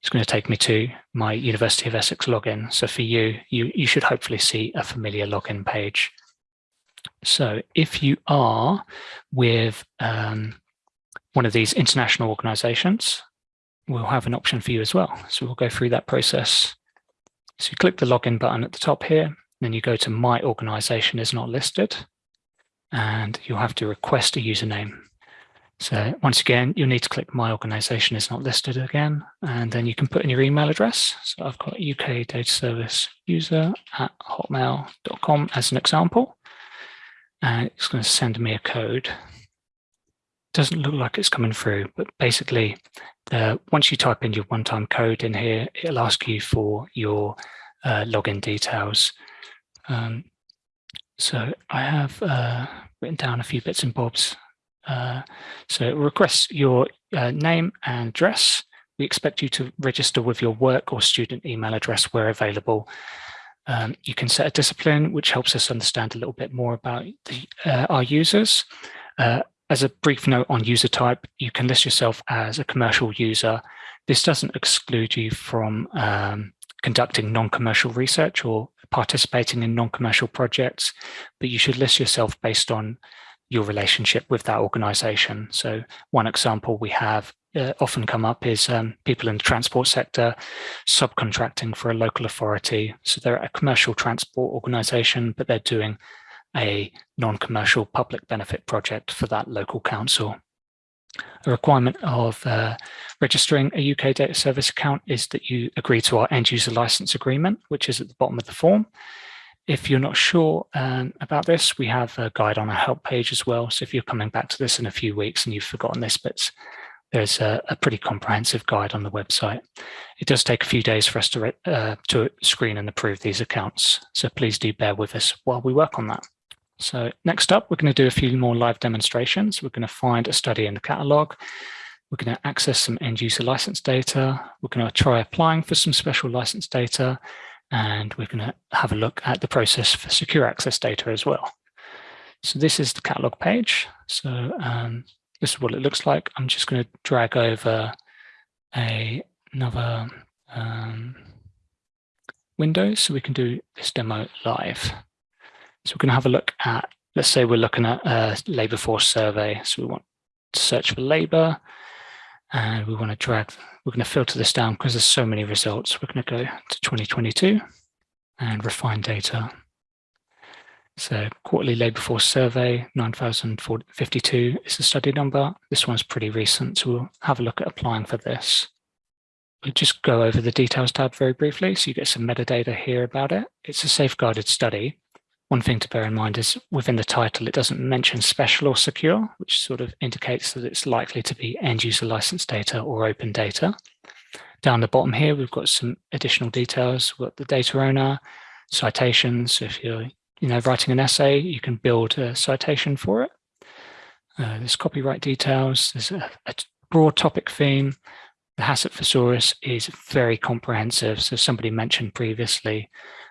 it's going to take me to my University of Essex login. So for you, you, you should hopefully see a familiar login page. So if you are with um, one of these international organizations, we'll have an option for you as well. So we'll go through that process. So you click the login button at the top here, then you go to my organization is not listed and you'll have to request a username. So once again, you'll need to click my organization is not listed again, and then you can put in your email address. So I've got UK data service user at hotmail.com as an example. And it's going to send me a code. Doesn't look like it's coming through, but basically, uh, once you type in your one-time code in here, it'll ask you for your uh, login details. Um, so I have uh, written down a few bits and bobs. Uh, so it requests your uh, name and address. We expect you to register with your work or student email address where available. Um, you can set a discipline, which helps us understand a little bit more about the, uh, our users. Uh, as a brief note on user type, you can list yourself as a commercial user. This doesn't exclude you from um, conducting non-commercial research or participating in non-commercial projects, but you should list yourself based on your relationship with that organization. So one example we have uh, often come up is um, people in the transport sector subcontracting for a local authority. So they're a commercial transport organization, but they're doing a non-commercial public benefit project for that local council. A requirement of uh, registering a UK data service account is that you agree to our end user license agreement, which is at the bottom of the form. If you're not sure um, about this, we have a guide on our help page as well. So if you're coming back to this in a few weeks and you've forgotten this, but there's a, a pretty comprehensive guide on the website. It does take a few days for us to, uh, to screen and approve these accounts. So please do bear with us while we work on that. So next up, we're going to do a few more live demonstrations. We're going to find a study in the catalog. We're going to access some end user license data. We're going to try applying for some special license data. And we're going to have a look at the process for secure access data as well. So this is the catalog page. So um, this is what it looks like. I'm just going to drag over a, another um, window so we can do this demo live. So we're going to have a look at, let's say we're looking at a labour force survey. So we want to search for labour and we want to drag, we're going to filter this down because there's so many results. We're going to go to 2022 and refine data. So quarterly labour force survey 9052 is the study number. This one's pretty recent, so we'll have a look at applying for this. We'll just go over the details tab very briefly. So you get some metadata here about it. It's a safeguarded study. One thing to bear in mind is within the title, it doesn't mention special or secure, which sort of indicates that it's likely to be end user license data or open data. Down the bottom here, we've got some additional details. We've got the data owner, citations. So if you're you know, writing an essay, you can build a citation for it. Uh, there's copyright details. There's a, a broad topic theme. The HASSET thesaurus is very comprehensive. So somebody mentioned previously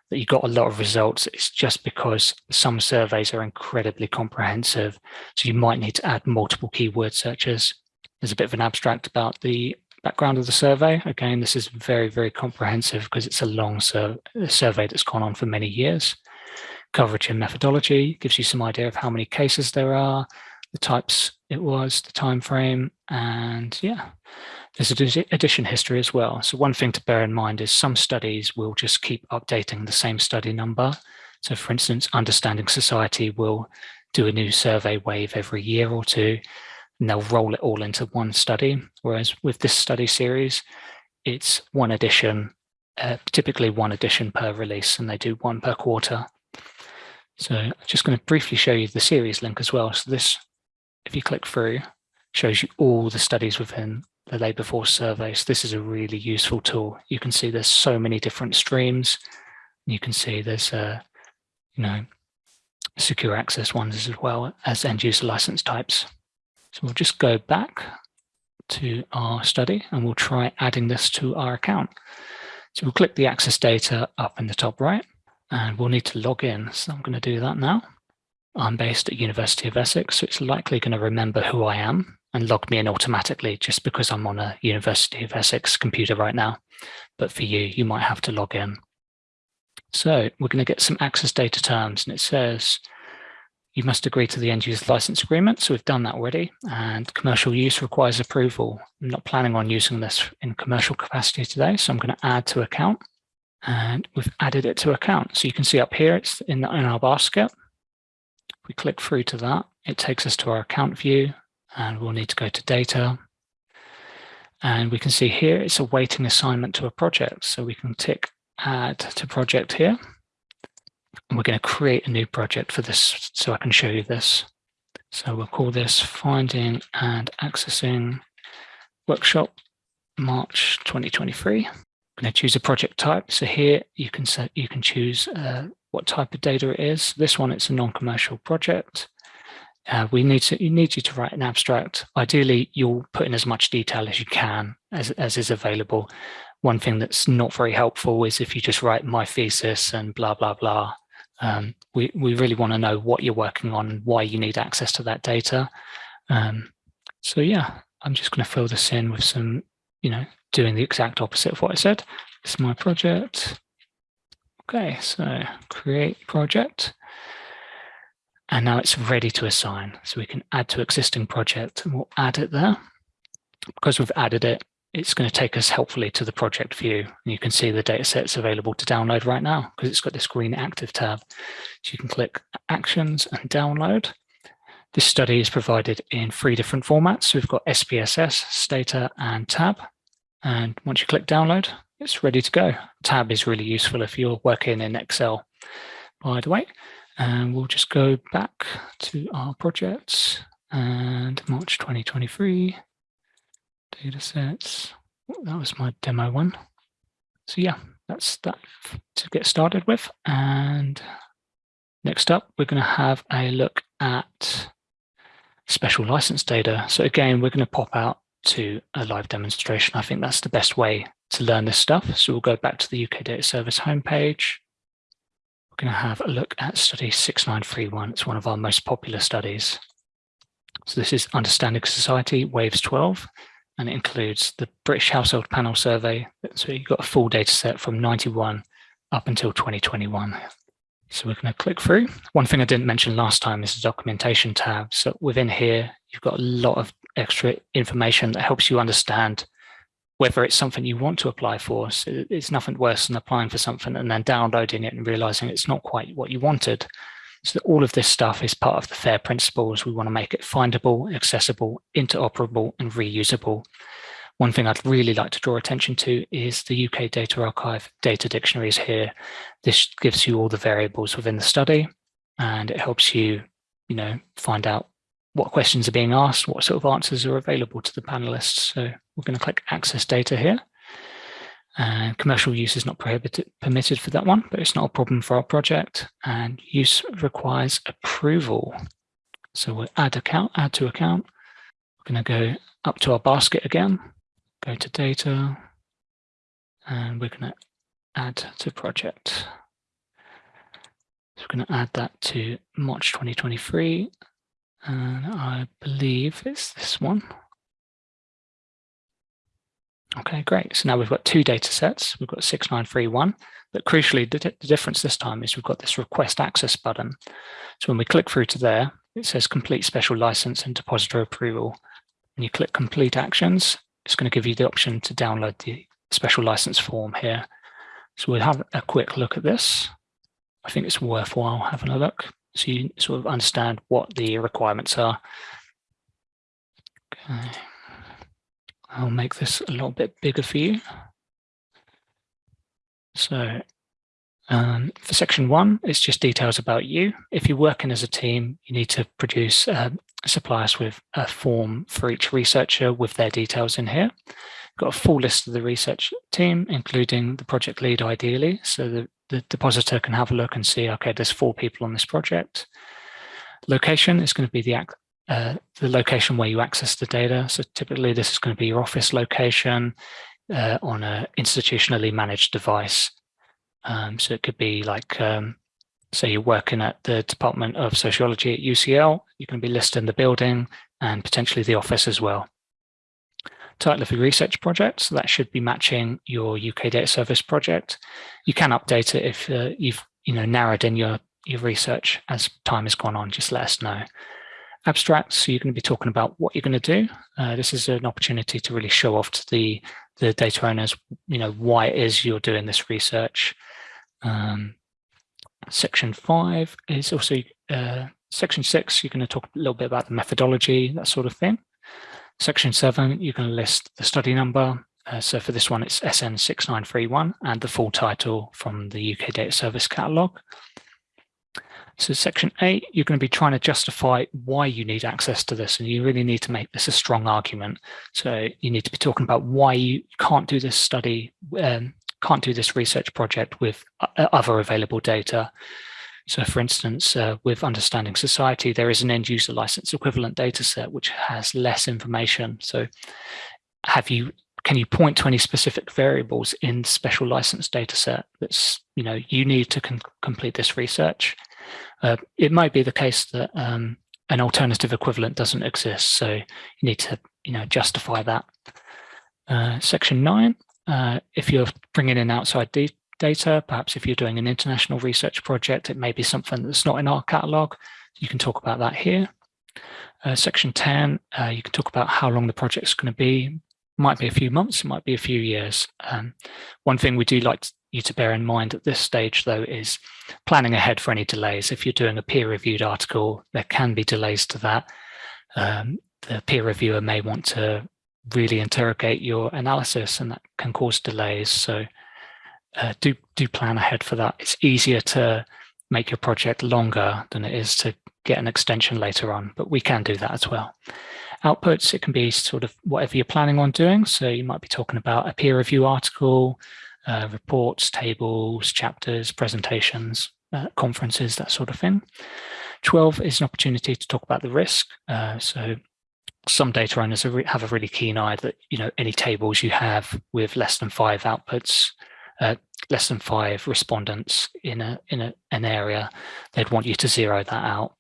that you got a lot of results. It's just because some surveys are incredibly comprehensive. So you might need to add multiple keyword searches. There's a bit of an abstract about the background of the survey. Again, this is very, very comprehensive because it's a long sur survey that's gone on for many years. Coverage and methodology gives you some idea of how many cases there are, the types it was, the time frame, and yeah, there's a edition history as well. So one thing to bear in mind is some studies will just keep updating the same study number. So for instance, Understanding Society will do a new survey wave every year or two, and they'll roll it all into one study. Whereas with this study series, it's one edition, uh, typically one edition per release, and they do one per quarter. So I'm just going to briefly show you the series link as well. So this, if you click through, shows you all the studies within the labour force survey. So this is a really useful tool. You can see there's so many different streams. You can see there's, uh, you know, secure access ones as well as end user license types. So we'll just go back to our study and we'll try adding this to our account. So we'll click the access data up in the top right and we'll need to log in. So I'm going to do that now. I'm based at University of Essex, so it's likely going to remember who I am and log me in automatically just because I'm on a University of Essex computer right now. But for you, you might have to log in. So we're going to get some access data terms and it says you must agree to the end user license agreement. So we've done that already and commercial use requires approval. I'm not planning on using this in commercial capacity today. So I'm going to add to account and we've added it to account. So you can see up here, it's in, the, in our basket. If we click through to that, it takes us to our account view and we'll need to go to data. And we can see here, it's awaiting assignment to a project. So we can tick add to project here. And we're going to create a new project for this so I can show you this. So we'll call this finding and accessing workshop March 2023. Going to choose a project type. So here you can set, you can choose uh, what type of data it is. This one, it's a non-commercial project. Uh, we need to you need you to write an abstract. Ideally, you'll put in as much detail as you can as, as is available. One thing that's not very helpful is if you just write my thesis and blah, blah, blah. Um, we, we really want to know what you're working on why you need access to that data. Um, so yeah, I'm just going to fill this in with some, you know, doing the exact opposite of what I said. Is my project. Okay, so create project. And now it's ready to assign. So we can add to existing project and we'll add it there. Because we've added it, it's going to take us helpfully to the project view. And you can see the data sets available to download right now because it's got this green active tab. So you can click actions and download. This study is provided in three different formats. So we've got SPSS, Stata and Tab. And once you click download, it's ready to go. Tab is really useful if you're working in Excel, by the way. And we'll just go back to our projects and March 2023 data sets. That was my demo one. So yeah, that's that to get started with. And next up, we're going to have a look at special license data. So again, we're going to pop out to a live demonstration. I think that's the best way to learn this stuff. So we'll go back to the UK Data Service homepage We're going to have a look at study 6931. It's one of our most popular studies. So this is Understanding Society Waves 12, and it includes the British Household Panel Survey. So you've got a full data set from 91 up until 2021. So we're going to click through. One thing I didn't mention last time is the documentation tab. So within here, you've got a lot of extra information that helps you understand whether it's something you want to apply for. So it's nothing worse than applying for something and then downloading it and realizing it's not quite what you wanted. So all of this stuff is part of the FAIR principles. We want to make it findable, accessible, interoperable, and reusable. One thing I'd really like to draw attention to is the UK Data Archive data dictionaries here. This gives you all the variables within the study, and it helps you, you know, find out what questions are being asked, what sort of answers are available to the panelists. So we're going to click access data here. And commercial use is not prohibited, permitted for that one, but it's not a problem for our project. And use requires approval. So we'll add account, add to account. We're going to go up to our basket again. go to data, and we're going to add to project. So we're going to add that to March 2023, and I believe it's this one. Okay, great. So now we've got two data sets. We've got 6931, but crucially, the, the, difference this time is we've got this request access button. So when we click through to there, it says complete special license and depositor approval. When you click complete actions, it's going to give you the option to download the special license form here. So we'll have a quick look at this. I think it's worthwhile having a look so you sort of understand what the requirements are. Okay. I'll make this a little bit bigger for you. So um, for section one, it's just details about you. If you're working as a team, you need to produce, uh, supply us with a form for each researcher with their details in here. Got a full list of the research team, including the project lead ideally. So the, the depositor can have a look and see, okay, there's four people on this project. Location is going to be the uh, the location where you access the data. So typically this is going to be your office location uh, on an institutionally managed device. Um, so it could be like, um, say you're working at the Department of Sociology at UCL, you can be listed in the building and potentially the office as well. Title of your research project, so that should be matching your UK Data Service project. You can update it if uh, you've you know narrowed in your, your research as time has gone on, just let us know abstracts. So you're going to be talking about what you're going to do. Uh, this is an opportunity to really show off to the, the data owners, you know, why it is you're doing this research. Um, section five is also, uh, section six, you're going to talk a little bit about the methodology, that sort of thing. Section seven, you can list the study number. Uh, so for this one, it's SN6931 and the full title from the UK Data Service Catalogue. So section eight, you're going to be trying to justify why you need access to this. And you really need to make this a strong argument. So you need to be talking about why you can't do this study, um, can't do this research project with other available data. So for instance, uh, with Understanding Society, there is an end user license equivalent data set which has less information. So have you can you point to any specific variables in special license data set that's you know you need to complete this research uh, it might be the case that um, an alternative equivalent doesn't exist, so you need to you know justify that. Uh, section nine, uh, if you're bringing in outside data, perhaps if you're doing an international research project, it may be something that's not in our catalogue. You can talk about that here. Uh, section 10, uh, you can talk about how long the project's going to be. Might be a few months, it might be a few years. Um, one thing we do like you to bear in mind at this stage, though, is planning ahead for any delays. If you're doing a peer-reviewed article, there can be delays to that. Um, the peer reviewer may want to really interrogate your analysis and that can cause delays. So uh, do, do plan ahead for that. It's easier to make your project longer than it is to get an extension later on, but we can do that as well. Outputs, it can be sort of whatever you're planning on doing. So you might be talking about a peer review article, uh, reports, tables, chapters, presentations, uh, conferences, that sort of thing. 12 is an opportunity to talk about the risk. Uh, so some data owners have a really keen eye that you know any tables you have with less than five outputs, uh, less than five respondents in a in a, an area, they'd want you to zero that out.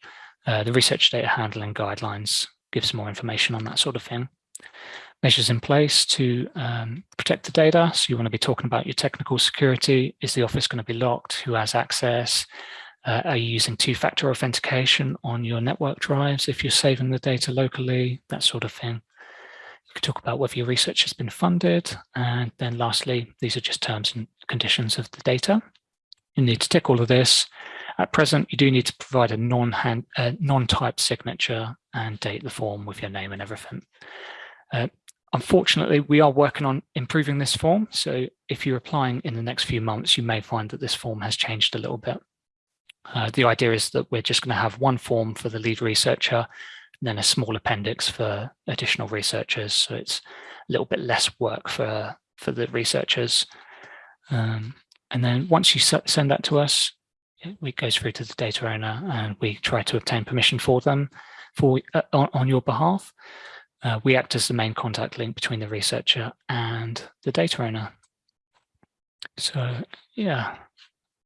Uh, the research data handling guidelines gives more information on that sort of thing measures in place to um, protect the data. So you want to be talking about your technical security. Is the office going to be locked? Who has access? Uh, are you using two-factor authentication on your network drives if you're saving the data locally? That sort of thing. Can talk about whether your research has been funded. And then lastly, these are just terms and conditions of the data. You need to tick all of this. At present, you do need to provide a non-hand, uh, non-typed signature and date the form with your name and everything. Uh, Unfortunately, we are working on improving this form. So if you're applying in the next few months, you may find that this form has changed a little bit. Uh, the idea is that we're just going to have one form for the lead researcher, then a small appendix for additional researchers. So it's a little bit less work for, for the researchers. Um, and then once you send that to us, it goes through to the data owner and we try to obtain permission for them for uh, on, on your behalf. Uh, we act as the main contact link between the researcher and the data owner. So yeah,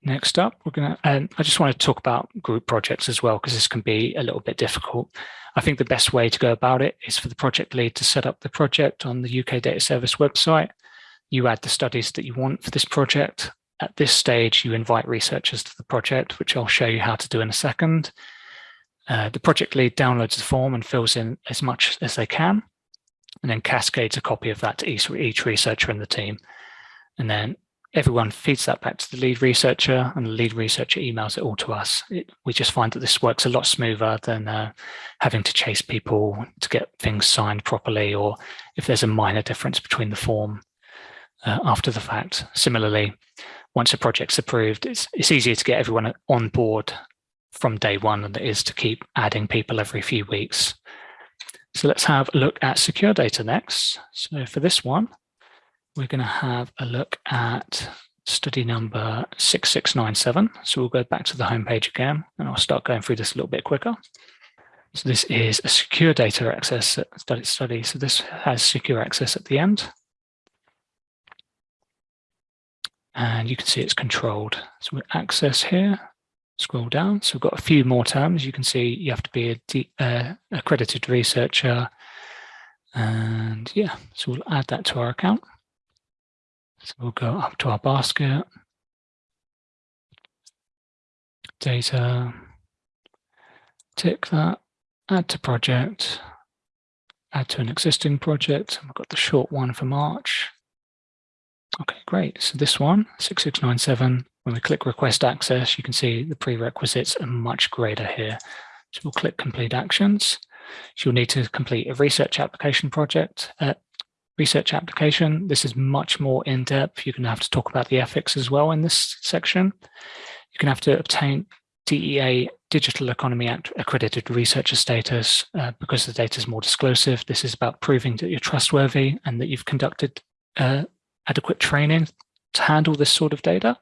next up, we're going to, and I just want to talk about group projects as well, because this can be a little bit difficult. I think the best way to go about it is for the project lead to set up the project on the UK Data Service website. You add the studies that you want for this project. At this stage, you invite researchers to the project, which I'll show you how to do in a second. Uh, the project lead downloads the form and fills in as much as they can, and then cascades a copy of that to each, each researcher in the team. And then everyone feeds that back to the lead researcher and the lead researcher emails it all to us. It, we just find that this works a lot smoother than uh, having to chase people to get things signed properly or if there's a minor difference between the form uh, after the fact. Similarly, once a project's approved, it's, it's easier to get everyone on board from day one than it is to keep adding people every few weeks. So let's have a look at secure data next. So for this one, we're going to have a look at study number 6697. So we'll go back to the home page again, and I'll start going through this a little bit quicker. So this is a secure data access study. study. So this has secure access at the end. And you can see it's controlled. So we access here, scroll down. So we've got a few more terms. You can see you have to be a uh, accredited researcher. And yeah, so we'll add that to our account. So we'll go up to our basket, data, tick that, add to project, add to an existing project. We've got the short one for March. Okay, great. So this one, 6697, when we click request access, you can see the prerequisites are much greater here. So we'll click complete actions. So you'll need to complete a research application project, uh, research application. This is much more in depth. You're going to have to talk about the ethics as well in this section. You're going to have to obtain DEA Digital Economy Act accredited researcher status uh, because the data is more disclosive. This is about proving that you're trustworthy and that you've conducted uh, adequate training to handle this sort of data.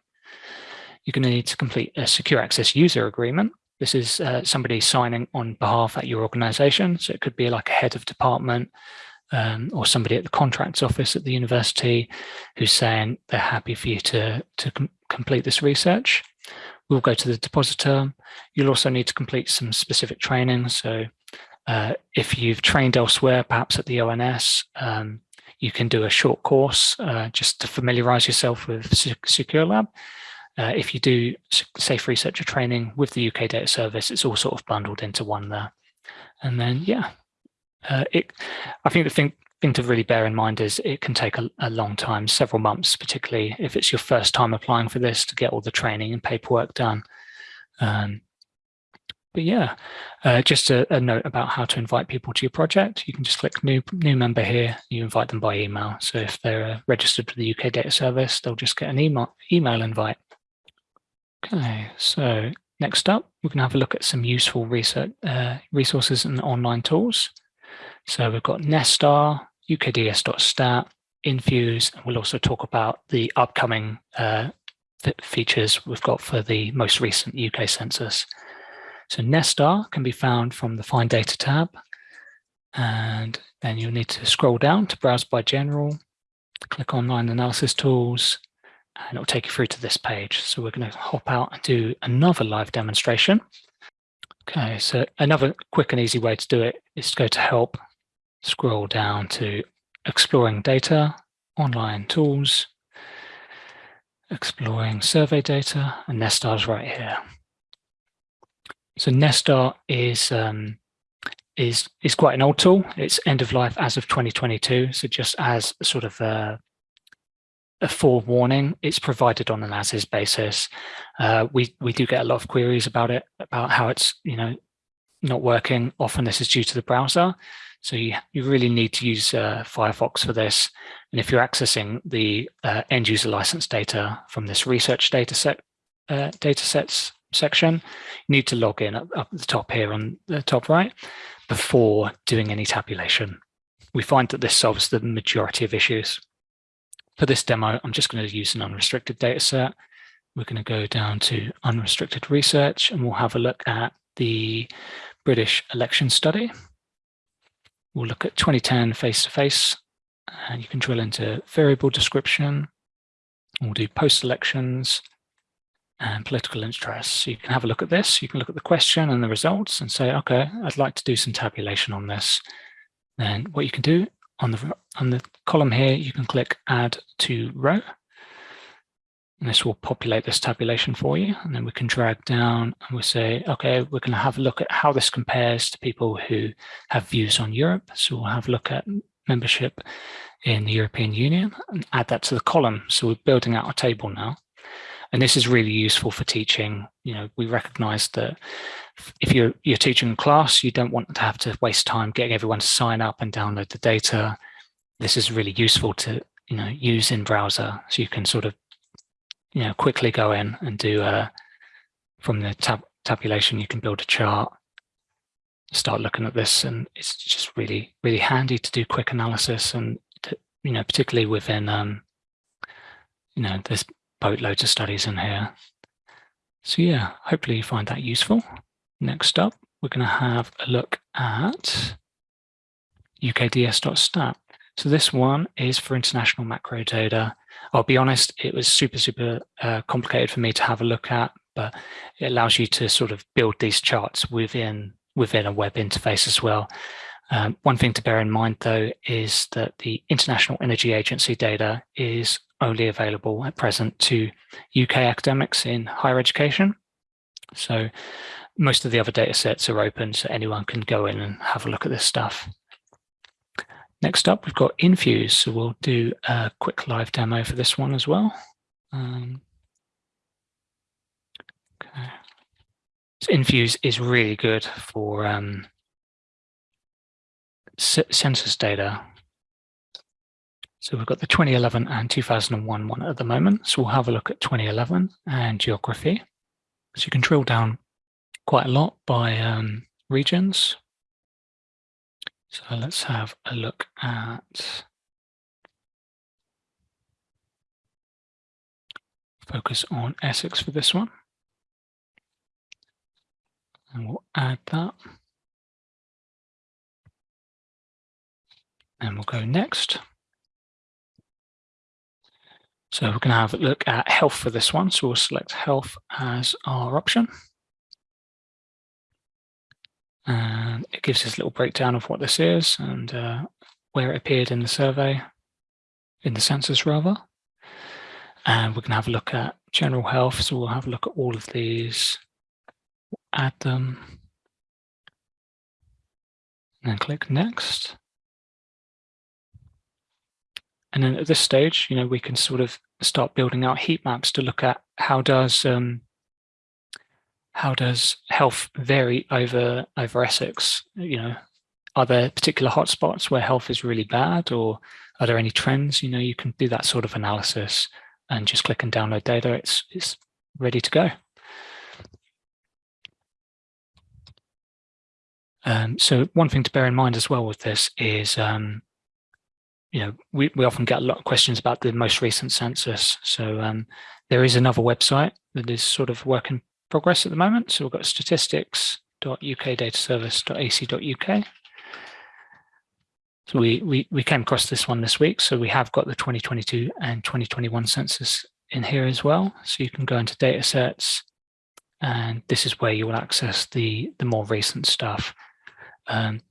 You're going to need to complete a secure access user agreement. This is uh, somebody signing on behalf at your organization. So it could be like a head of department, um, or somebody at the contracts office at the university who's saying they're happy for you to, to com complete this research. We'll go to the depositor. You'll also need to complete some specific training. So uh, if you've trained elsewhere, perhaps at the ONS, um, you can do a short course uh, just to familiarize yourself with Secure Lab. Uh, if you do safe researcher training with the UK data service, it's all sort of bundled into one there. And then, yeah, uh, it, I think the thing, thing to really bear in mind is it can take a, a, long time, several months, particularly if it's your first time applying for this to get all the training and paperwork done. Um, but yeah, uh, just a, a, note about how to invite people to your project. You can just click new new member here. You invite them by email. So if they're uh, registered with the UK Data Service, they'll just get an email email invite. Okay, so next up, we can have a look at some useful research uh, resources and online tools. So we've got Nesstar, ukds.stat, InFuse, and we'll also talk about the upcoming uh, features we've got for the most recent UK census. So Nesstar can be found from the Find Data tab, and then you'll need to scroll down to browse by general, click online analysis tools, and it'll take you through to this page. So we're going to hop out and do another live demonstration. Okay, so another quick and easy way to do it is to go to help scroll down to exploring data, online tools, exploring survey data, and Nesstar is right here. So Nesstar is um, is is quite an old tool. It's end of life as of 2022. So just as sort of a, a forewarning, it's provided on an as is basis. Uh, we we do get a lot of queries about it, about how it's you know not working. Often this is due to the browser. So you, you really need to use uh, Firefox for this. And if you're accessing the uh, end user license data from this research data set, uh, data sets section, you need to log in up, up at the top here on the top right before doing any tabulation. We find that this solves the majority of issues. For this demo, I'm just going to use an unrestricted data set. We're going to go down to unrestricted research and we'll have a look at the British election study. We'll look at 2010 face-to-face, -face, and you can drill into variable description. We'll do post-elections and political interests. So you can have a look at this. You can look at the question and the results and say, okay, I'd like to do some tabulation on this. Then what you can do on the on the column here, you can click add to row. And this will populate this tabulation for you. And then we can drag down and we say, okay, we're going to have a look at how this compares to people who have views on Europe. So we'll have a look at membership in the European Union and add that to the column. So we're building out a table now. And this is really useful for teaching. You know, we recognize that if you're, you're teaching a class, you don't want to have to waste time getting everyone to sign up and download the data. This is really useful to, you know, use in browser. So you can sort of you know, quickly go in and do a, uh, from the tab tabulation, you can build a chart, start looking at this, and it's just really, really handy to do quick analysis and, to, you know, particularly within, um, you know, there's boatloads of studies in here. So yeah, hopefully you find that useful. Next up, we're going to have a look at ukds.stat. So this one is for international macro data. I'll be honest, it was super, super uh, complicated for me to have a look at, but it allows you to sort of build these charts within, within a web interface as well. Um, one thing to bear in mind, though, is that the International Energy Agency data is only available at present to UK academics in higher education. So most of the other data sets are open, so anyone can go in and have a look at this stuff. Next up, we've got InFuse. So we'll do a quick live demo for this one as well. Um, okay. So InFuse is really good for um, census data. So we've got the 2011 and 2001 one at the moment. So we'll have a look at 2011 and geography. So you can drill down quite a lot by um, regions. So let's have a look at focus on Essex for this one. And we'll add that. And we'll go next. So we're going to have a look at health for this one. So we'll select health as our option. And it gives us a little breakdown of what this is and uh, where it appeared in the survey, in the census rather. And we're going to have a look at general health. So we'll have a look at all of these, add them, and then click next. And then at this stage, you know, we can sort of start building out heat maps to look at how does um, how does health vary over over Essex? You know, are there particular hotspots where health is really bad, or are there any trends? You know, you can do that sort of analysis and just click and download data. It's it's ready to go. Um, so one thing to bear in mind as well with this is, um, you know, we, we often get a lot of questions about the most recent census. So um, there is another website that is sort of working progress at the moment. So we've got statistics.ukdataservice.ac.uk. So we, we, we came across this one this week. So we have got the 2022 and 2021 census in here as well. So you can go into data sets and this is where you will access the, the more recent stuff. Um,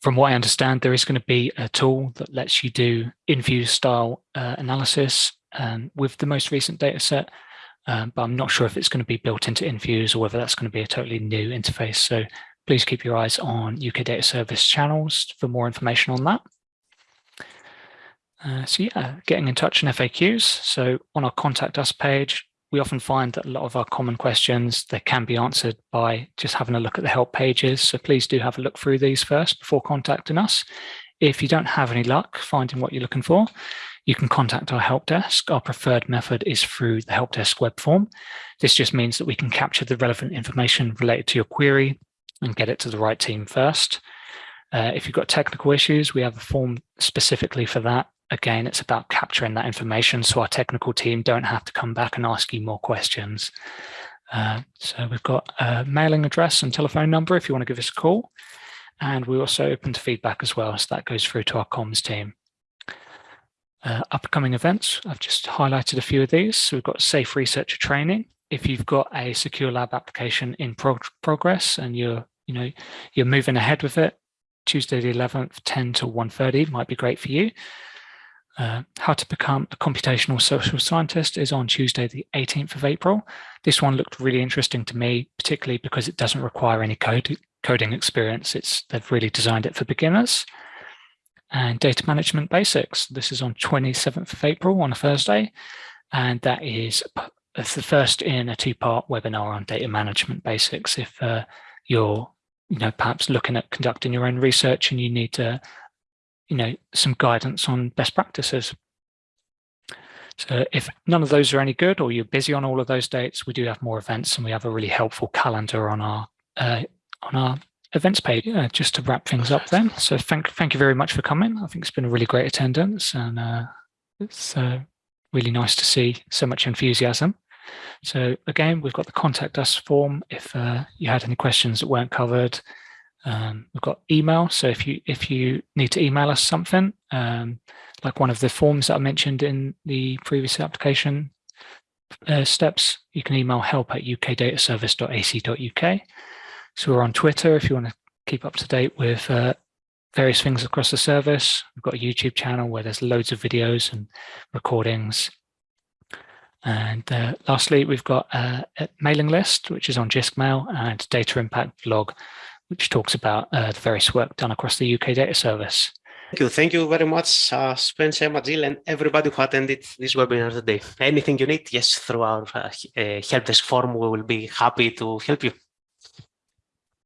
from what I understand, there is going to be a tool that lets you do InFuse style uh, analysis um, with the most recent data set um, but I'm not sure if it's going to be built into InFuse or whether that's going to be a totally new interface. So please keep your eyes on UK Data Service channels for more information on that. Uh, so yeah, getting in touch and FAQs. So on our contact us page, we often find that a lot of our common questions, they can be answered by just having a look at the help pages. So please do have a look through these first before contacting us. If you don't have any luck finding what you're looking for, you can contact our help desk. Our preferred method is through the help desk web form. This just means that we can capture the relevant information related to your query and get it to the right team first. Uh, if you've got technical issues, we have a form specifically for that. Again, it's about capturing that information so our technical team don't have to come back and ask you more questions. Uh, so we've got a mailing address and telephone number if you want to give us a call. And we're also open to feedback as well, so that goes through to our comms team. Uh, upcoming events, I've just highlighted a few of these. So we've got Safe Researcher Training. If you've got a Secure Lab application in prog progress and you're, you know, you're moving ahead with it, Tuesday the 11th, 10 to 1.30 might be great for you. Uh, how to become a computational social scientist is on Tuesday, the 18th of April. This one looked really interesting to me, particularly because it doesn't require any code, coding experience. It's They've really designed it for beginners. And data management basics. This is on 27th of April on a Thursday. And that is the first in a two-part webinar on data management basics. If uh, you're you know, perhaps looking at conducting your own research and you need to you know, some guidance on best practices. So if none of those are any good or you're busy on all of those dates, we do have more events and we have a really helpful calendar on our uh, on our events page uh, just to wrap things up then. So thank thank you very much for coming. I think it's been a really great attendance and uh, it's uh, really nice to see so much enthusiasm. So again, we've got the contact us form if uh, you had any questions that weren't covered. Um, we've got email. So if you if you need to email us something, um, like one of the forms that I mentioned in the previous application uh, steps, you can email help at ukdataservice.ac.uk. So we're on Twitter if you want to keep up to date with uh, various things across the service. We've got a YouTube channel where there's loads of videos and recordings. And uh, lastly, we've got a mailing list, which is on JISC Mail and Data Impact Blog, which talks about uh, the various work done across the UK data service. Thank you. Thank you very much, uh, Spence, Emma, Jill, and everybody who attended this webinar today. Anything you need, yes, through our uh, uh help desk form, we will be happy to help you.